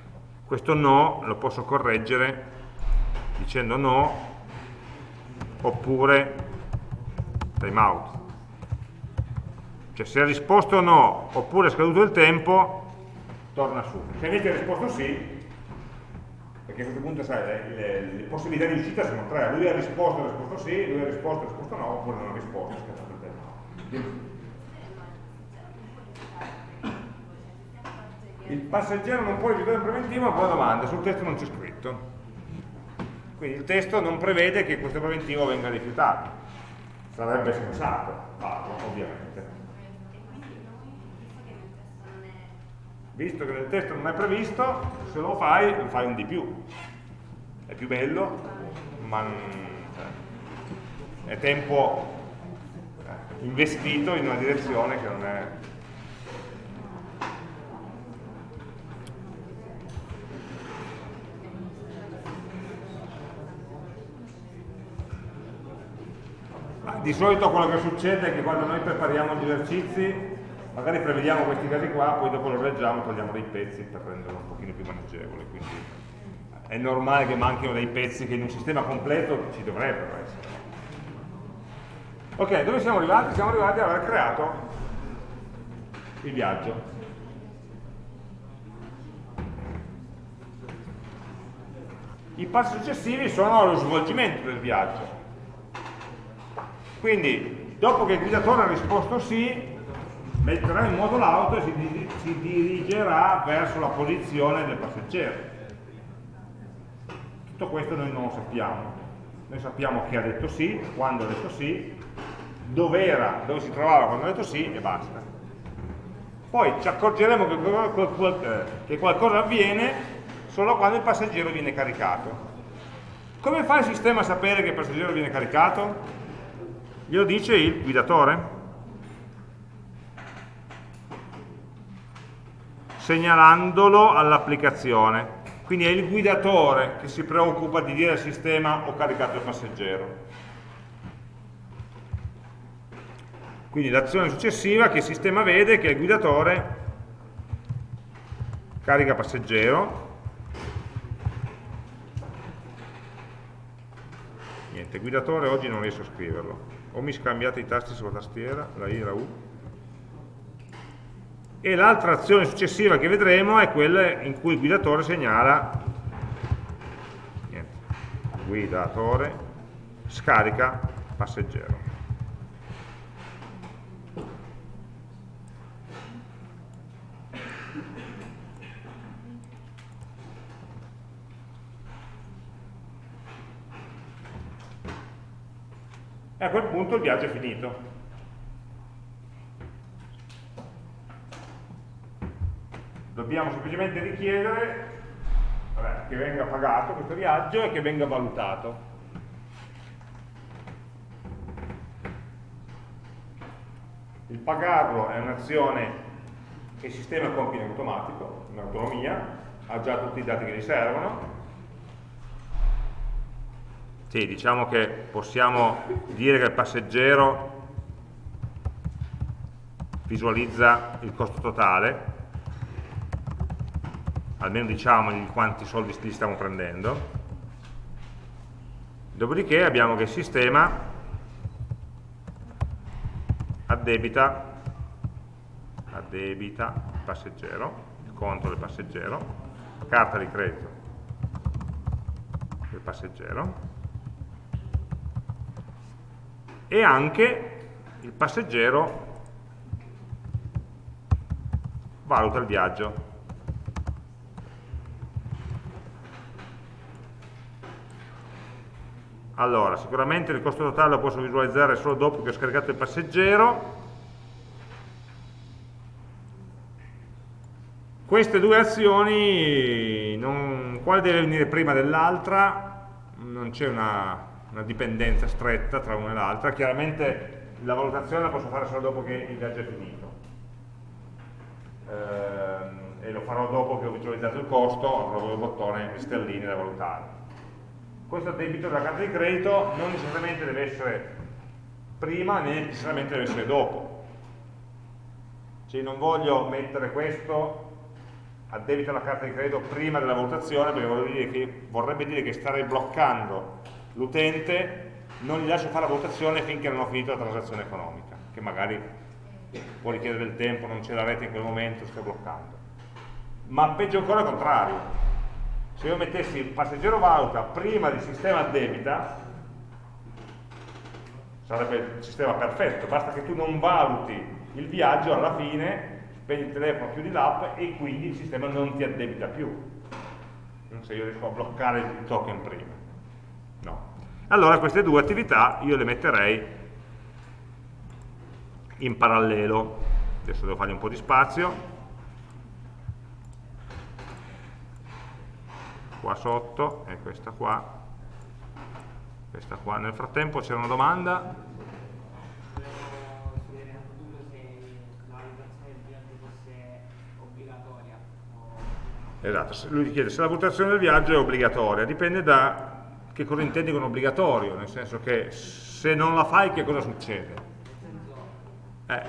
questo no lo posso correggere dicendo no oppure timeout. Cioè se ha risposto no oppure è scaduto il tempo, torna su. Se invece ha risposto sì, perché a questo punto sai, le, le, le, possibilità di uscita sono tre, lui ha risposto, ha risposto sì, lui ha risposto, ha risposto no, oppure non ha risposto, scattato il tempo. Il passeggero non può rifiutare il preventivo, ma poi domanda, sul testo non c'è scritto. Quindi il testo non prevede che questo preventivo venga rifiutato. Sarebbe sensato farlo, ovviamente. Visto che nel testo non è previsto, se lo fai, lo fai un di più. È più bello, ma cioè, è tempo eh, investito in una direzione che non è... Di solito quello che succede è che quando noi prepariamo gli esercizi magari prevediamo questi casi qua, poi dopo lo reggiamo, togliamo dei pezzi per renderlo un pochino più maneggevole, quindi è normale che manchino dei pezzi che in un sistema completo ci dovrebbero essere. Ok, dove siamo arrivati? Siamo arrivati ad aver creato il viaggio. I passi successivi sono lo svolgimento del viaggio. Quindi, dopo che il guidatore ha risposto sì, metterà in moto l'auto e si, si dirigerà verso la posizione del passeggero. Tutto questo noi non lo sappiamo. noi sappiamo che ha detto sì, quando ha detto sì, dove era, dove si trovava quando ha detto sì e basta. Poi ci accorgeremo che qualcosa avviene solo quando il passeggero viene caricato. Come fa il sistema a sapere che il passeggero viene caricato? Glielo dice il guidatore? Segnalandolo all'applicazione. Quindi è il guidatore che si preoccupa di dire al sistema ho caricato il passeggero. Quindi l'azione successiva che il sistema vede è che il guidatore carica passeggero, niente, guidatore oggi non riesco a scriverlo, o mi scambiate i tasti sulla tastiera, la I la U, e l'altra azione successiva che vedremo è quella in cui il guidatore segnala niente, guidatore scarica passeggero. E a quel punto il viaggio è finito dobbiamo semplicemente richiedere che venga pagato questo viaggio e che venga valutato. Il pagarlo è un'azione che il sistema compie in automatico, in autonomia, ha già tutti i dati che gli servono. Sì, diciamo che possiamo dire che il passeggero visualizza il costo totale, almeno diciamogli quanti soldi gli stiamo prendendo. Dopodiché abbiamo che il sistema addebita addebita il passeggero il conto del passeggero carta di credito del passeggero e anche il passeggero valuta il viaggio Allora, sicuramente il costo totale lo posso visualizzare solo dopo che ho scaricato il passeggero. Queste due azioni, non, quale deve venire prima dell'altra? Non c'è una, una dipendenza stretta tra una e l'altra. Chiaramente la valutazione la posso fare solo dopo che il viaggio è finito. Eh, e lo farò dopo che ho visualizzato il costo, avrò il bottone sterline da valutare questo debito della carta di credito non necessariamente deve essere prima né necessariamente deve essere dopo. Cioè non voglio mettere questo a debito alla carta di credito prima della valutazione perché dire che, vorrebbe dire che starei bloccando l'utente non gli lascio fare la valutazione finché non ho finito la transazione economica che magari può richiedere del tempo, non c'è la rete in quel momento, sto bloccando. Ma peggio ancora il contrario se io mettessi il passeggero valuta prima del sistema debita, sarebbe il sistema perfetto, basta che tu non valuti il viaggio alla fine, spegni il telefono, chiudi l'app e quindi il sistema non ti addebita più. Se io riesco a bloccare il token prima. No. Allora queste due attività io le metterei in parallelo. Adesso devo fargli un po' di spazio. Qua sotto e questa qua. Questa qua. Nel frattempo c'era una domanda. Esatto, lui chiede se la valutazione del viaggio è obbligatoria. Dipende da che cosa intendi con obbligatorio nel senso che se non la fai che cosa succede? Eh,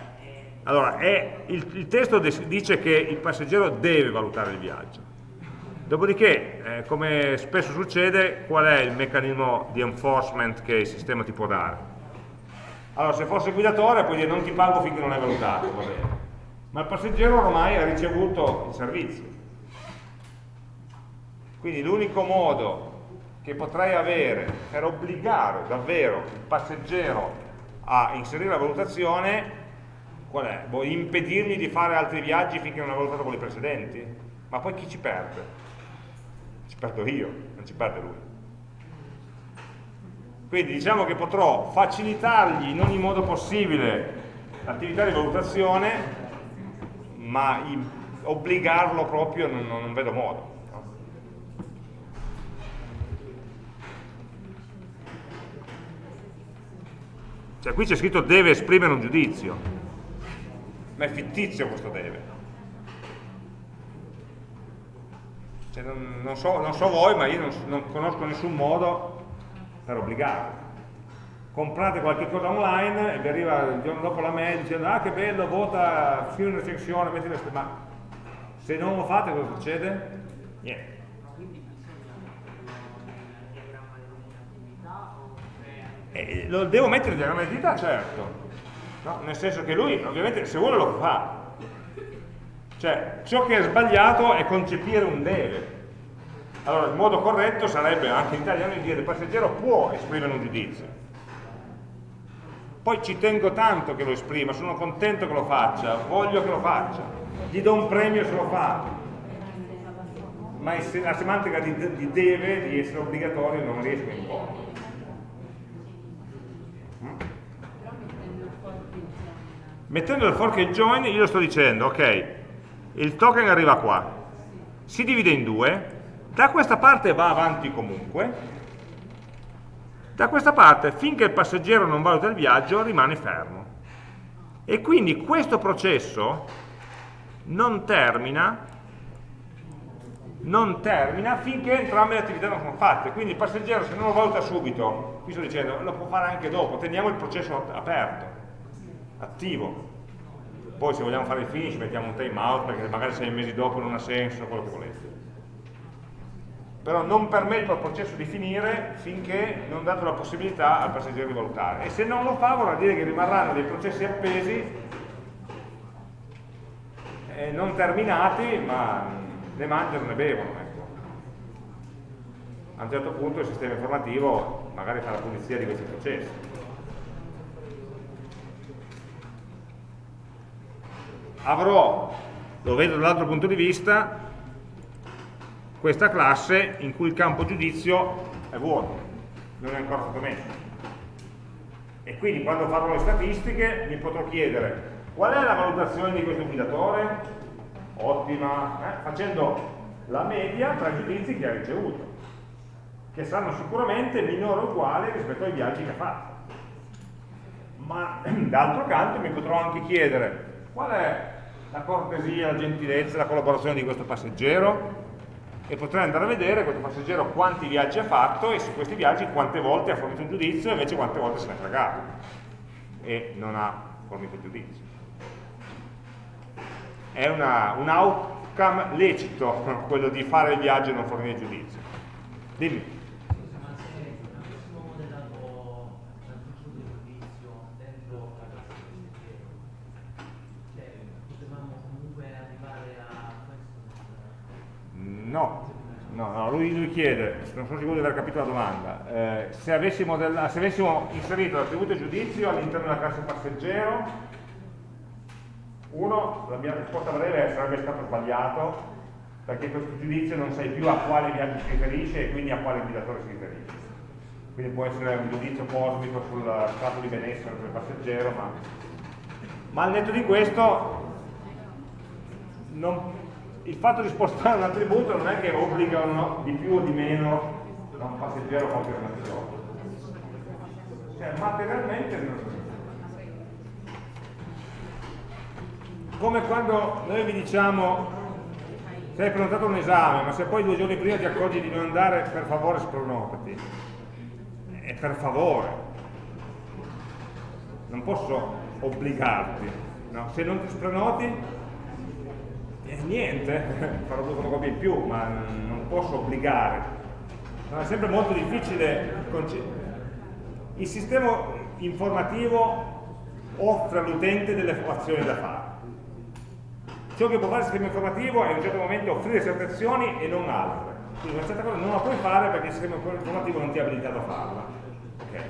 allora è, il, il testo dice che il passeggero deve valutare il viaggio Dopodiché, eh, come spesso succede, qual è il meccanismo di enforcement che il sistema ti può dare? Allora, se fosse guidatore puoi dire non ti pago finché non hai valutato, va bene. Ma il passeggero ormai ha ricevuto il servizio. Quindi l'unico modo che potrei avere per obbligare davvero il passeggero a inserire la valutazione, qual è? Boh, impedirgli di fare altri viaggi finché non ha valutato quelli precedenti? Ma poi chi ci perde? Perdo io, non ci perde lui. Quindi diciamo che potrò facilitargli in ogni modo possibile l'attività di valutazione, ma obbligarlo proprio non, non vedo modo. Cioè qui c'è scritto deve esprimere un giudizio, ma è fittizio questo deve. Cioè non, non, so, non, so, voi, ma io non, non conosco nessun modo per obbligarlo. Comprate qualche cosa online e vi arriva il giorno dopo la mail dicendo ah che bello, vota, scrivi una recensione, metti le ma se non lo fate cosa succede? Niente. Eh, lo devo mettere in diagramma di attività, certo. No? Nel senso che lui, ovviamente, se vuole lo fa. Cioè, ciò che è sbagliato è concepire un deve. Allora, il modo corretto sarebbe anche in italiano di dire il passeggero può esprimere un giudizio. Poi ci tengo tanto che lo esprima, sono contento che lo faccia, voglio che lo faccia, gli do un premio se lo fa. Ma la semantica di, deve, di essere obbligatorio, non riesco in fondo. Mettendo il fork e il join, io sto dicendo, ok, il token arriva qua, si divide in due, da questa parte va avanti comunque, da questa parte finché il passeggero non valuta il viaggio rimane fermo. E quindi questo processo non termina, non termina finché entrambe le attività non sono fatte. Quindi il passeggero se non lo valuta subito, qui sto dicendo, lo può fare anche dopo, teniamo il processo aperto, attivo. Poi se vogliamo fare il finish mettiamo un time out perché magari sei mesi dopo non ha senso, quello che volete. Però non permetto al processo di finire finché non dato la possibilità al passeggero di valutare. E se non lo fa vorrà dire che rimarranno dei processi appesi eh, non terminati ma ne mangiano, ne bevono ecco. a un certo punto il sistema informativo magari fa la pulizia di questi processi avrò, lo vedo dall'altro punto di vista questa classe in cui il campo giudizio è vuoto, non è ancora stato messo. E quindi quando farò le statistiche mi potrò chiedere qual è la valutazione di questo guidatore? Ottima, eh? facendo la media tra i giudizi che ha ricevuto, che saranno sicuramente minori o uguali rispetto ai viaggi che ha fatto. Ma d'altro canto mi potrò anche chiedere qual è la cortesia, la gentilezza, la collaborazione di questo passeggero? e potrei andare a vedere questo passeggero quanti viaggi ha fatto e su questi viaggi quante volte ha fornito giudizio e invece quante volte se ne è fregato e non ha fornito giudizio. È una, un outcome lecito quello di fare il viaggio e non fornire giudizio. Dimmi. No, no, no lui, lui, chiede, non sono sicuro di aver capito la domanda, eh, se, avessimo del, se, avessimo inserito l'attributo giudizio all'interno della classe passeggero, uno, la mia risposta breve sarebbe stato sbagliato, perché questo giudizio non sai più a quale viaggio si riferisce e quindi a quale guidatore si riferisce. Quindi può essere un giudizio cosmico sul stato di benessere del passeggero, ma, ma al netto di questo non, il fatto di spostare un attributo non è che obbligano di più o di meno da un passeggero a compiere un'azione. Cioè, materialmente non... Come quando noi vi diciamo sei prenotato un esame, ma se poi due giorni prima ti accorgi di non andare, per favore spronotati. È per favore. Non posso obbligarti. No? Se non ti spronoti, eh, niente, farò due fotocopie in più, ma non posso obbligare. No, è sempre molto difficile. Il sistema informativo offre all'utente delle azioni da fare. Ciò che può fare il sistema informativo è in un certo momento offrire certe azioni e non altre. Quindi una certa cosa non la puoi fare perché il sistema informativo non ti ha abilitato a farla. Okay.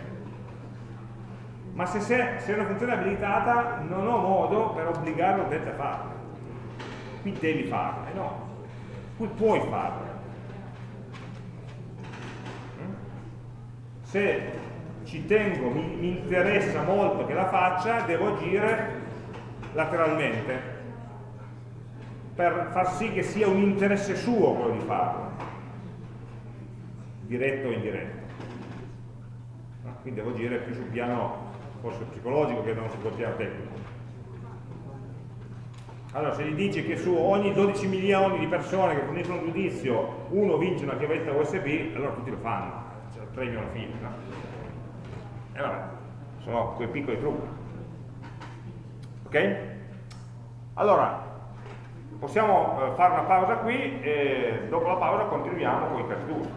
Ma se, se una funzione è abilitata non ho modo per obbligare l'utente a farla qui devi farlo, eh no, qui puoi farlo. Mm? Se ci tengo, mi, mi interessa molto che la faccia, devo agire lateralmente per far sì che sia un interesse suo quello di farlo, diretto o indiretto. Quindi devo agire più sul piano forse psicologico che non sul piano tecnico. Allora, se gli dici che su ogni 12 milioni di persone che forniscono un giudizio uno vince una chiavetta USB, allora tutti lo fanno, c'è il premio alla fine. No? E vabbè, sono quei piccoli trucchi. Ok? Allora, possiamo eh, fare una pausa qui e dopo la pausa continuiamo con i casi d'uso.